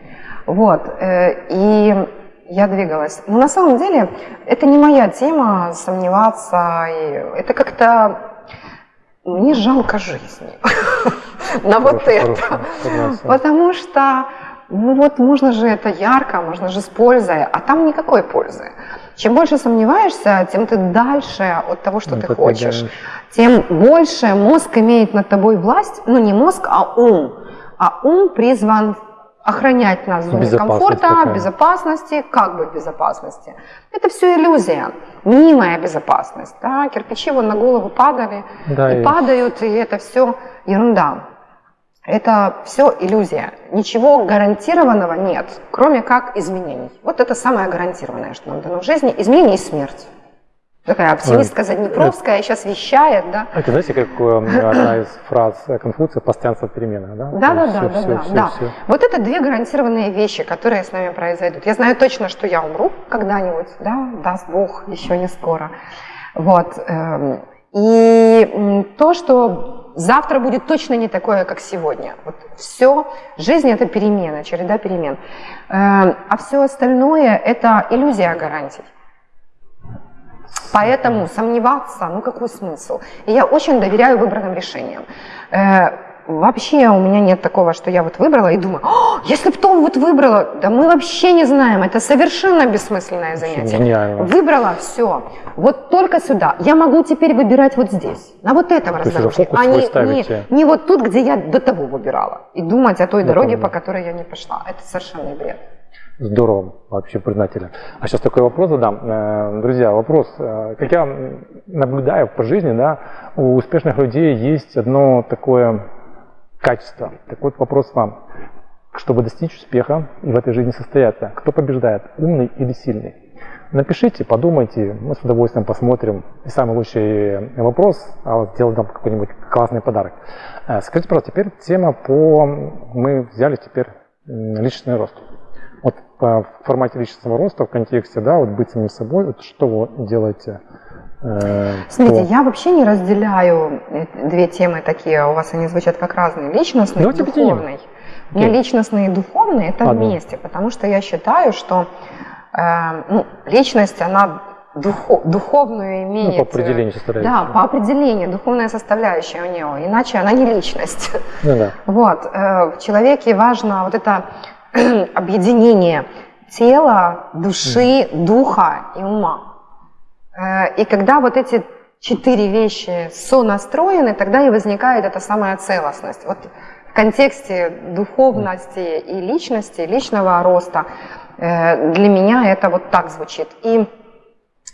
Вот. Э, и я двигалась. Но на самом деле это не моя тема сомневаться. И это как-то мне жалко жизни на вот это. Потому что ну вот можно же это ярко, можно же с пользой, а там никакой пользы. Чем больше сомневаешься, тем ты дальше от того, что ну, ты хочешь. Тем больше мозг имеет над тобой власть, ну не мозг, а ум. А ум призван охранять нас в зоне комфорта, такая. безопасности, как бы безопасности. Это все иллюзия, мнимая безопасность. Да? Кирпичи вот на голову падали да, и, и падают, и это все ерунда. Это все иллюзия. Ничего гарантированного нет, кроме как изменений. Вот это самое гарантированное, что нам дано в жизни. Изменение и смерть. Такая оптимистка Заднепровская сейчас вещает, да. Это знаете, как э, одна из фраз Конфуция «постоянство в переменах», да? Да, да, да, да, да, да. Вот это две гарантированные вещи, которые с нами произойдут. Я знаю точно, что я умру когда-нибудь, да, даст Бог, еще не скоро. Вот. Эм, и то, что завтра будет точно не такое, как сегодня. Вот все, жизнь это перемена, череда перемен. Эм, а все остальное это иллюзия гарантий. Поэтому сомневаться, ну какой смысл? И я очень доверяю выбранным решениям. Вообще у меня нет такого, что я вот выбрала и думаю, если бы Том вот выбрала, да мы вообще не знаем, это совершенно бессмысленное занятие. Гениально. Выбрала, все, вот только сюда. Я могу теперь выбирать вот здесь, на вот этом раздорожье, а не, не, не вот тут, где я до того выбирала. И думать о той я дороге, по которой я не пошла. Это совершенно бред. Здорово, вообще признательно. А сейчас такой вопрос задам. Э, друзья, вопрос. Э, как я наблюдаю по жизни, да, у успешных людей есть одно такое качество. Так вот вопрос вам. Чтобы достичь успеха и в этой жизни состояться, кто побеждает, умный или сильный? Напишите, подумайте, мы с удовольствием посмотрим. И самый лучший вопрос, а сделаем там какой-нибудь классный подарок. Э, скажите, пожалуйста, теперь тема по... Мы взяли теперь личный рост вот в формате личностного роста, в контексте, да, вот быть самим собой, вот что вы делаете? Э, Смотрите, я вообще не разделяю две темы такие, у вас они звучат как разные, личностный и духовный. У меня личностный и духовный это Ладно. вместе, потому что я считаю, что э, ну, личность, она духов, духовную имеет. Ну, по определению составляющая. Да, по определению, духовная составляющая у нее, иначе она не личность. Ну, да. Вот, э, в человеке важно вот это объединение тела, души, духа и ума. Э, и когда вот эти четыре вещи сонастроены, тогда и возникает эта самая целостность. Вот в контексте духовности и личности, личного роста, э, для меня это вот так звучит. И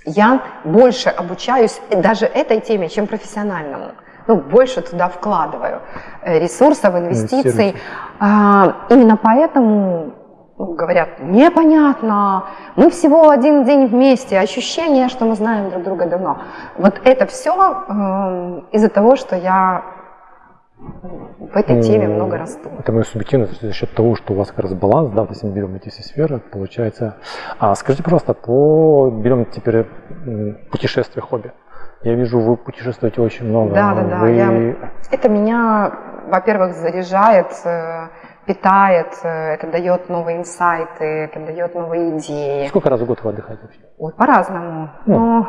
я больше обучаюсь даже этой теме, чем профессиональному ну, больше туда вкладываю э, ресурсов, инвестиций. А, именно поэтому ну, говорят, непонятно, мы всего один день вместе, ощущение, что мы знаем друг друга давно. Вот это все э, эм, из-за того, что я в этой теме много расту. Это мое субъективное за счет того, что у вас как раз баланс, да, если мы берем эти все сферы, получается. А скажите, пожалуйста, по берем теперь путешествие, хобби. Я вижу, вы путешествуете очень много. Да, да, да. Вы... Я... Это меня, во-первых, заряжает, э, питает, э, это дает новые инсайты, это дает новые идеи. Сколько раз в год вы отдыхаете вообще? Ой, по-разному. Ну. Ну,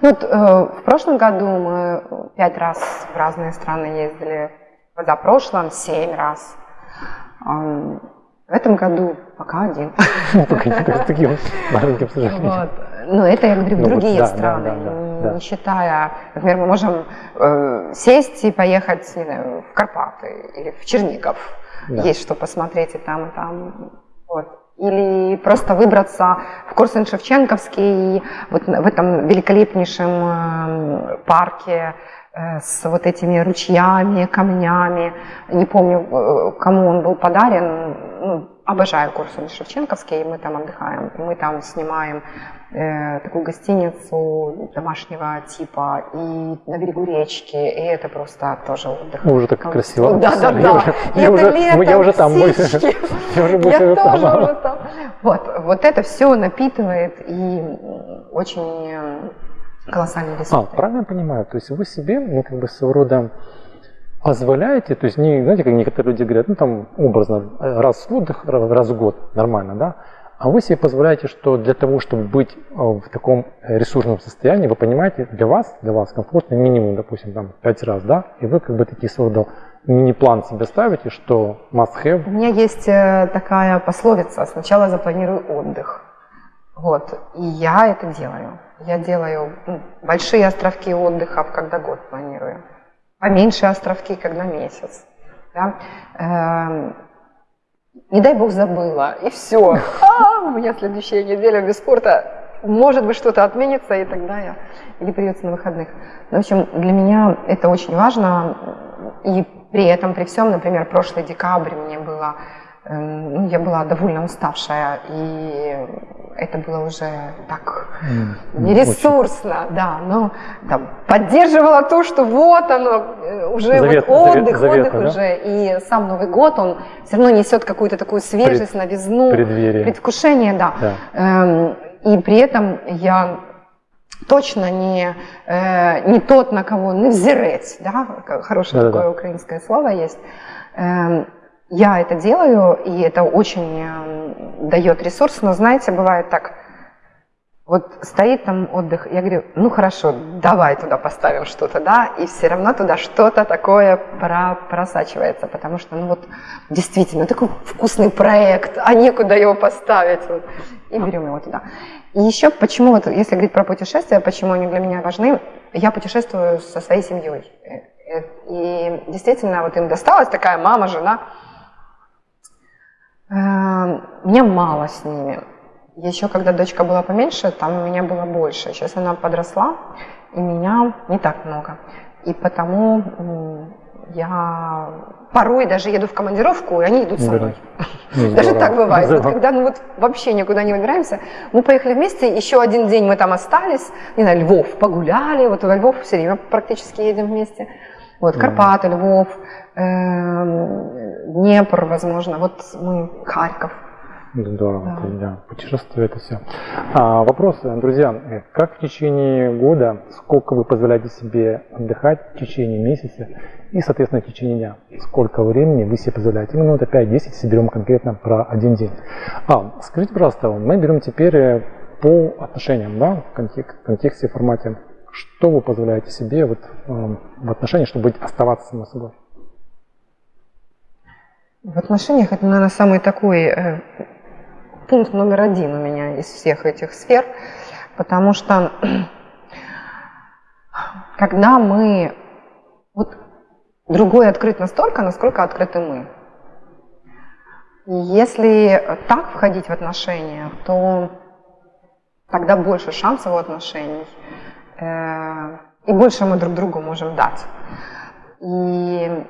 ну вот, э, в прошлом году мы пять раз в разные страны ездили, в позапрошлом семь раз. В этом году пока один. Ну, пока не таким маленьким, к сожалению. Это, я говорю, ну, другие вот, да, страны, да, да, не, да. не считая, например, мы можем э, сесть и поехать не знаю, в Карпаты или в Чернигов. Да. Есть что посмотреть и там, и там. Вот. Или просто выбраться в Корсун-Шевченковский, вот в этом великолепнейшем э, парке, э, с вот этими ручьями, камнями. Не помню, э, кому он был подарен. Ну, обожаю Корсун Шевченковский, мы там отдыхаем. Мы там снимаем такую гостиницу домашнего типа и на берегу речки, и это просто тоже отдых. Уже так там, красиво. Да, да, да. Я, я, уже, лето, я уже там. Больше, я уже больше там. уже там. Вот, вот это все напитывает и очень колоссальный ресурс. А, правильно я понимаю, то есть вы себе, ну, как бы своего рода позволяете, то есть не, знаете, как некоторые люди говорят, ну там образно, раз в отдых, раз в год, нормально, да, А вы себе позволяете, что для того, чтобы быть э, в таком ресурсном состоянии, вы понимаете, для вас, для вас комфортно минимум, допустим, там 5 раз, да, и вы как бы такие создал мини-план себе ставите, что must have? У меня есть э, такая пословица «сначала запланирую отдых». Вот, и я это делаю. Я делаю ну, большие островки отдыха, когда год планирую, поменьше островки, когда месяц. Да? Не дай бог забыла, и все. А, у меня следующая неделя без спорта, может быть, что-то отменится, и тогда я, или придется на выходных. Но, в общем, для меня это очень важно, и при этом, при всем, например, прошлый декабрь мне было, эм, ну, я была довольно уставшая, и это было уже так нересурсно, да, но там, поддерживала то, что вот оно, э, уже завет, вот отдых, завет, отдых завет, уже, и сам Новый год, он все равно несет какую-то такую свежесть, Пред, новизну, преддверие. предвкушение, да. да. Эм, и при этом я точно не, э, не тот, на кого не да, хорошее да, такое да. украинское слово есть. Э, я это делаю, и это очень дает ресурс, но знаете, бывает так, вот стоит там отдых, я говорю, ну хорошо, давай туда поставим что-то, да, и все равно туда что-то такое про, просачивается, потому что, ну вот, действительно, такой вкусный проект, а некуда его поставить, вот, и берем его туда. И еще почему, вот, если говорить про путешествия, почему они для меня важны, я путешествую со своей семьей. Э, э, и действительно, вот им досталась такая мама, жена. Э, мне мало с ними. Еще когда дочка была поменьше, там у меня было больше. Сейчас она подросла, и меня не так много. И потому я порой даже еду в командировку, и они идут со мной. Ну, даже так бывает. Вот, когда ну, вот вообще никуда не выбираемся, мы поехали вместе, еще один день мы там остались, не знаю, Львов, погуляли, вот во Львов все время практически едем вместе. Вот, Карпаты, Львов, эм, Днепр, возможно, вот мы, Харьков. Здорово, да. да. Путешествие это все. А, вопрос, друзья, как в течение года, сколько вы позволяете себе отдыхать в течение месяца и, соответственно, в течение дня? Сколько времени вы себе позволяете? Именно вот опять 10, если берем конкретно про один день. А, скажите, пожалуйста, мы берем теперь э, по отношениям, да, в контексте, в контексте формате. Что вы позволяете себе вот, э, в отношениях, чтобы оставаться самой собой? В отношениях это, наверное, самый такой э, пункт номер один у меня из всех этих сфер, потому что когда мы... Вот другой открыт настолько, насколько открыты мы. если так входить в отношения, то тогда больше шансов у отношений, и больше мы друг другу можем дать. И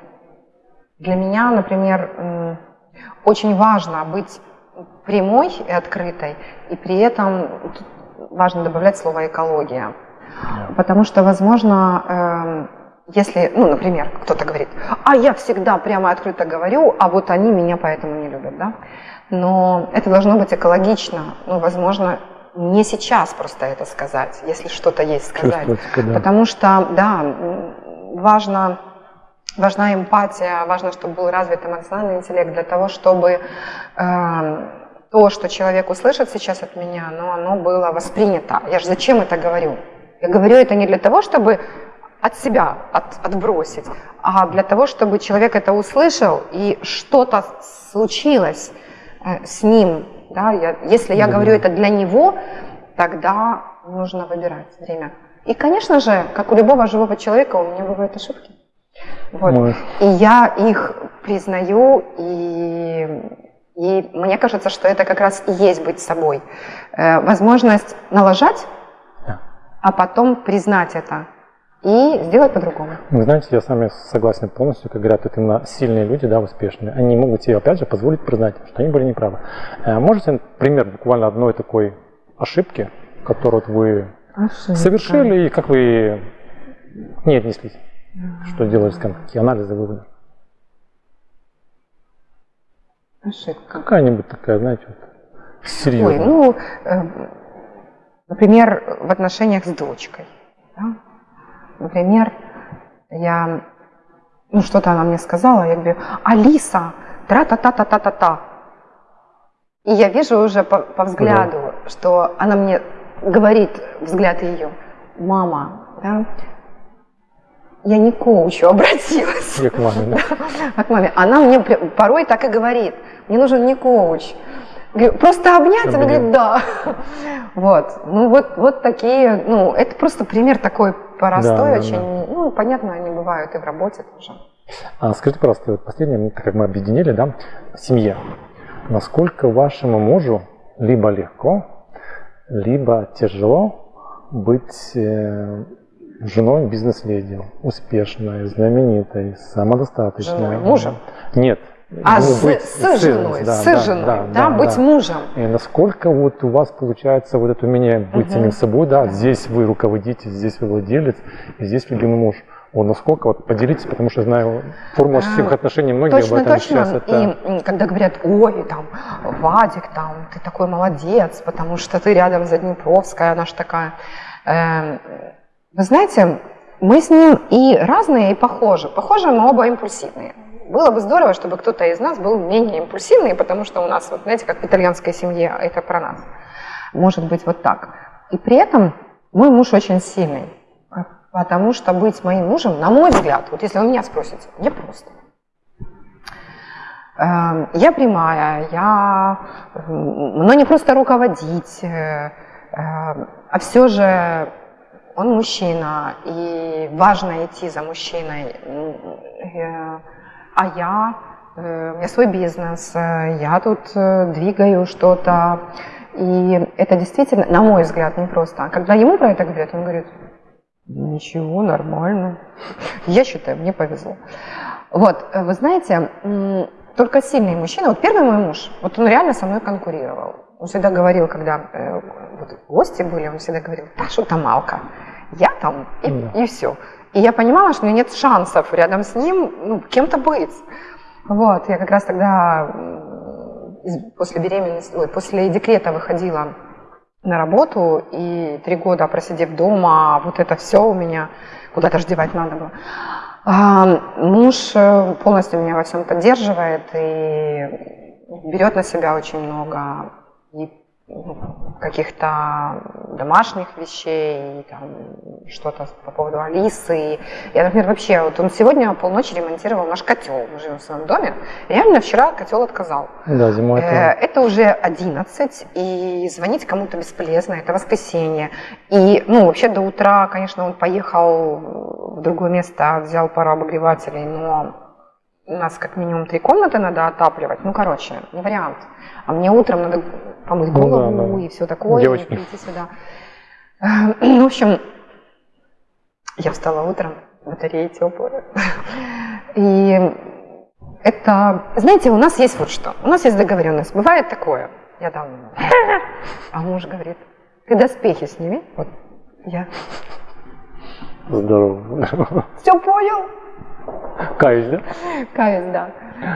для меня, например, очень важно быть прямой и открытой, и при этом важно добавлять слово экология. Потому что, возможно, эм, если, ну, например, кто-то говорит, а я всегда прямо открыто говорю, а вот они меня поэтому не любят, да? Но это должно быть экологично, ну, возможно, не сейчас просто это сказать, если что-то есть сказать. Да. Потому что, да, важно важна эмпатия, важно, чтобы был развит эмоциональный интеллект для того, чтобы э, то, что человек услышит сейчас от меня, но оно было воспринято. Я же зачем это говорю? Я говорю это не для того, чтобы от себя от, отбросить, а для того, чтобы человек это услышал и что-то случилось э, с ним. Да? Я, если я говорю это для него, тогда нужно выбирать время. И, конечно же, как у любого живого человека, у меня бывают ошибки. Вот. И я их признаю, и, и мне кажется, что это как раз и есть быть собой. Э, возможность налажать, а потом признать это и сделать по-другому. Вы знаете, я с вами согласен полностью, как говорят, это именно сильные люди, да, успешные, они могут себе, опять же, позволить признать, что они были неправы. Э, можете пример буквально одной такой ошибки, которую вы Ошибка. совершили, и как вы не отнеслись? Что делать, какие анализы, выводы? Ошибка. Какая-нибудь такая, знаете, вот, серьезная. Ой, ну, э, например, в отношениях с дочкой. Да? Например, я, ну, что-то она мне сказала, я говорю, Алиса, тра-та-та-та-та-та-та. И я вижу уже по, по взгляду, да. что она мне говорит, взгляд ее, мама, да, я не к коучу обратилась. Я к маме, да. А к маме. Она мне порой так и говорит, мне нужен не коуч. Говорю, просто обнять? Она говорит, да. Вот, ну вот, вот такие, ну это просто пример такой простой, да, очень, да. ну понятно, они бывают и в работе тоже. А скажите, пожалуйста, вот последнее, так как мы объединили, да, семье, насколько вашему мужу либо легко, либо тяжело быть э, женой бизнес-леди, успешной, знаменитой, самодостаточной. Женой мужем? Нет. А ну, с, быть, с, с женой, да, с да, женой, да, да, да, быть да. мужем. И насколько вот у вас получается вот это умение быть угу. самим собой, да, здесь вы руководитель, здесь вы владелец, и здесь любимый муж. О, насколько, вот поделитесь, потому что знаю форму всех отношений многие точно, об этом точно. сейчас. Это... И когда говорят, ой, там, Вадик, там, ты такой молодец, потому что ты рядом за Днепровская, она же такая. Э, вы знаете, мы с ним и разные, и похожи. Похожи мы оба импульсивные. Было бы здорово, чтобы кто-то из нас был менее импульсивный, потому что у нас, вот, знаете, как в итальянской семье, это про нас. Может быть вот так. И при этом мой муж очень сильный. Потому что быть моим мужем, на мой взгляд, вот если вы меня спросите, я просто. Эм, я прямая, я, но не просто руководить, э, э, а все же он мужчина, и важно идти за мужчиной. Э, а я, у меня свой бизнес, я тут двигаю что-то. И это действительно, на мой взгляд, не просто. А когда ему про это говорят, он говорит, Ничего, нормально. Я считаю, мне повезло. Вот, э, вы знаете, только сильный мужчина, вот первый мой муж, вот он реально со мной конкурировал. Он всегда говорил, когда э, вот, гости были, он всегда говорил, что там Алка, я там и, да. и все. И я понимала, что у меня нет шансов рядом с ним ну, кем-то быть. Вот, я как раз тогда после беременности, ой, после декрета выходила на работу, и три года просидев дома, вот это все у меня куда-то ж девать надо было. А, муж э, полностью меня во всем поддерживает и берет на себя очень много. И каких-то домашних вещей, что-то по поводу Алисы. Я, например, вообще, вот он сегодня полночи ремонтировал наш котел. Мы живем в своем доме. Реально вчера котел отказал. Да, зимой. Э, это уже 11, и звонить кому-то бесполезно, это воскресенье. И, ну, вообще до утра, конечно, он поехал в другое место, взял пару обогревателей, но у нас как минимум три комнаты надо отапливать. Ну, короче, не вариант. А мне утром надо помыть голову ну, да, да. и все такое, Девочки. и прийти сюда. Ну, в общем, я встала утром, батареи теплые. И это, знаете, у нас есть вот что. У нас есть договоренность. Бывает такое. Я там, а муж говорит, ты доспехи сними. Вот я. Здорово. Все понял? Каюсь, да? Каюсь, да.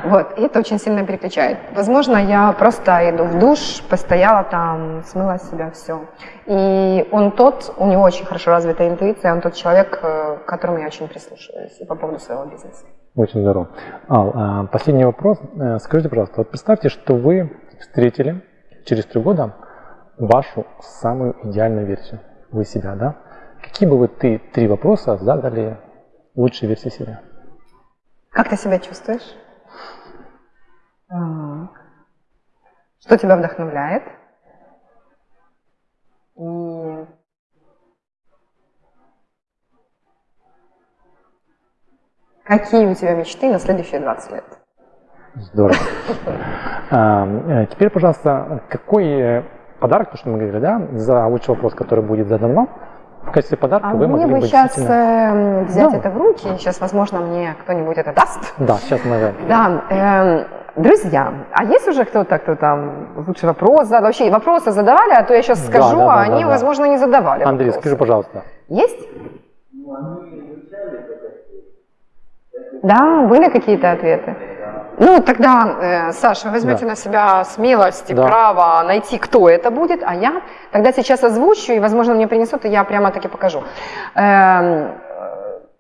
Вот, и это очень сильно переключает. Возможно, я просто иду в душ, постояла там, смыла с себя все. И он тот, у него очень хорошо развитая интуиция, он тот человек, э, к которому я очень прислушиваюсь и по поводу своего бизнеса. Очень здорово. Ал, а, последний вопрос. Э, скажите, пожалуйста, вот представьте, что вы встретили через три года вашу самую идеальную версию, вы себя, да? Какие бы вы ты три вопроса задали лучшей версии себя? Как ты себя чувствуешь? Что тебя вдохновляет? И какие у тебя мечты на следующие 20 лет? Здорово. А, э, теперь, пожалуйста, какой э, подарок, то, что мы говорили, да, за лучший вопрос, который будет задан вам, в качестве подарка а вы могли бы сейчас действительно... Эм, взять да. это в руки, сейчас, возможно, мне кто-нибудь это даст. Да, сейчас мы... Да, э, друзья, а есть уже кто-то, кто там лучший вопрос задал? Вообще вопросы задавали, а то я сейчас скажу, да, да, а они, да, возможно, не задавали Андрей, вопросы. скажи, пожалуйста. Есть? Да, были какие-то ответы? Ну, тогда, э, Саша, возьмете да. на себя смелость и да. право найти, кто это будет, а я тогда сейчас озвучу, и, возможно, мне принесут, и я прямо таки покажу. Э,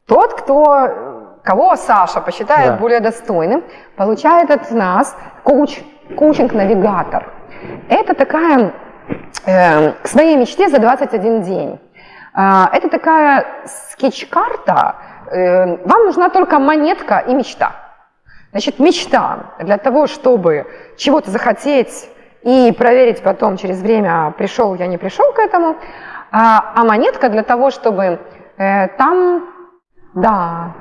тот, кто, кого Саша посчитает да. более достойным, получает от нас коуч, коучинг-навигатор. Это такая э, к своей мечте за 21 день. Э, это такая скетч-карта. Э, вам нужна только монетка и мечта. Значит, мечта для того, чтобы чего-то захотеть и проверить потом через время, пришел я, не пришел к этому. А, а монетка для того, чтобы э, там, да,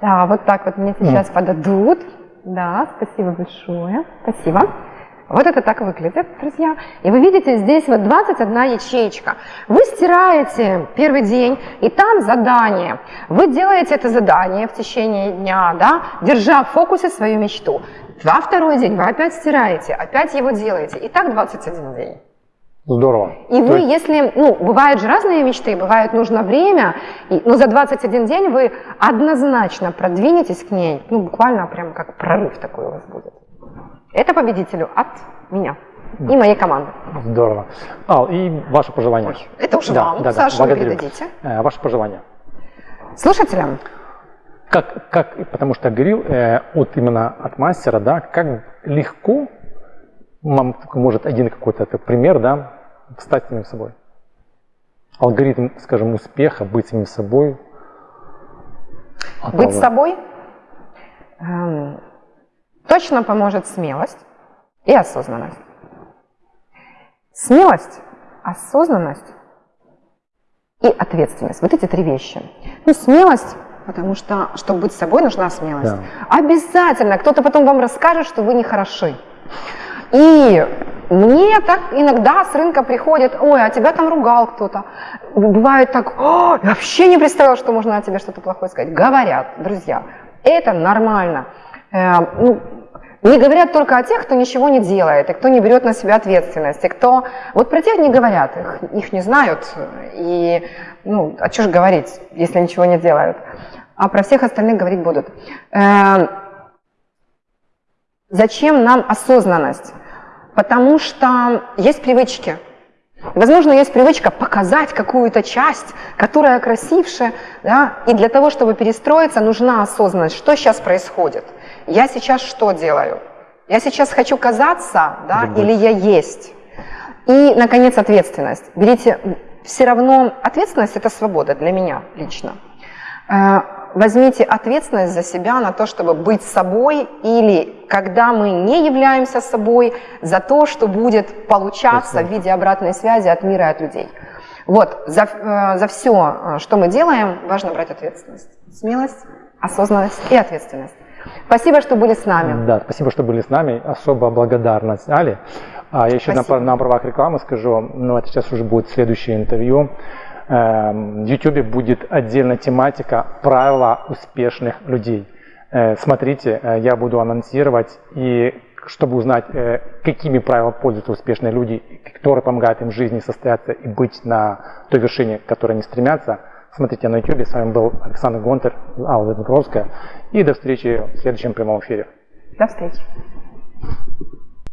да, вот так вот мне сейчас mm. подадут. Да, спасибо большое. Спасибо. Вот это так выглядит, друзья. И вы видите, здесь вот 21 ячеечка. Вы стираете первый день, и там задание. Вы делаете это задание в течение дня, да, держа в фокусе свою мечту. Во второй день вы опять стираете, опять его делаете. И так 21 день. Здорово. И вы, есть... если, ну, бывают же разные мечты, бывает нужно время, и, но за 21 день вы однозначно продвинетесь к ней, ну, буквально прям как прорыв такой у вас будет. Это победителю от меня и моей команды. Здорово. Ал, и ваше пожелание. Ой, это уже да, вам, да, Саша, да, вы передадите. Э, ваше пожелание. Слушателям? Как, как, потому что говорил э, от именно от мастера, да, как легко, вам может один какой-то пример, да, стать самим собой. Алгоритм, скажем, успеха, быть самим собой. Быть собой эм, точно поможет смелость и осознанность. Смелость, осознанность и ответственность. Вот эти три вещи. Ну, смелость, потому что, чтобы быть собой, нужна смелость. Да. Обязательно кто-то потом вам расскажет, что вы не хороши. И мне так иногда с рынка приходит, ой, а тебя там ругал кто-то. Бывает так, я вообще не представляла, что можно о тебе что-то плохое сказать. Говорят, друзья, это нормально. Э, ну, не говорят только о тех, кто ничего не делает, и кто не берет на себя ответственность, и кто... Вот про тех не говорят, их, их не знают, и, ну, а что же говорить, если ничего не делают. А про всех остальных говорить будут. Э, зачем нам осознанность? Потому что есть привычки. Возможно, есть привычка показать какую-то часть, которая красившая, да, и для того, чтобы перестроиться, нужна осознанность, что сейчас происходит. Я сейчас что делаю? Я сейчас хочу казаться, да, или я есть? И, наконец, ответственность. Берите, все равно ответственность – это свобода для меня лично. Э, возьмите ответственность за себя на то, чтобы быть собой, или когда мы не являемся собой, за то, что будет получаться в виде обратной связи от мира и от людей. Вот, за, э, за все, э, что мы делаем, важно брать ответственность. Смелость, осознанность и ответственность. Спасибо, что были с нами. Да, спасибо, что были с нами. Особо благодарность Али. А я еще на, на правах рекламы скажу, ну это сейчас уже будет следующее интервью. Эм, в YouTube будет отдельная тематика «Правила успешных людей». Э, смотрите, э, я буду анонсировать, и чтобы узнать, э, какими правилами пользуются успешные люди, которые помогают им в жизни состояться и быть на той вершине, к которой они стремятся, Смотрите на YouTube. С вами был Александр Гонтер, Алла Дмитровская. И до встречи в следующем прямом эфире. До встречи.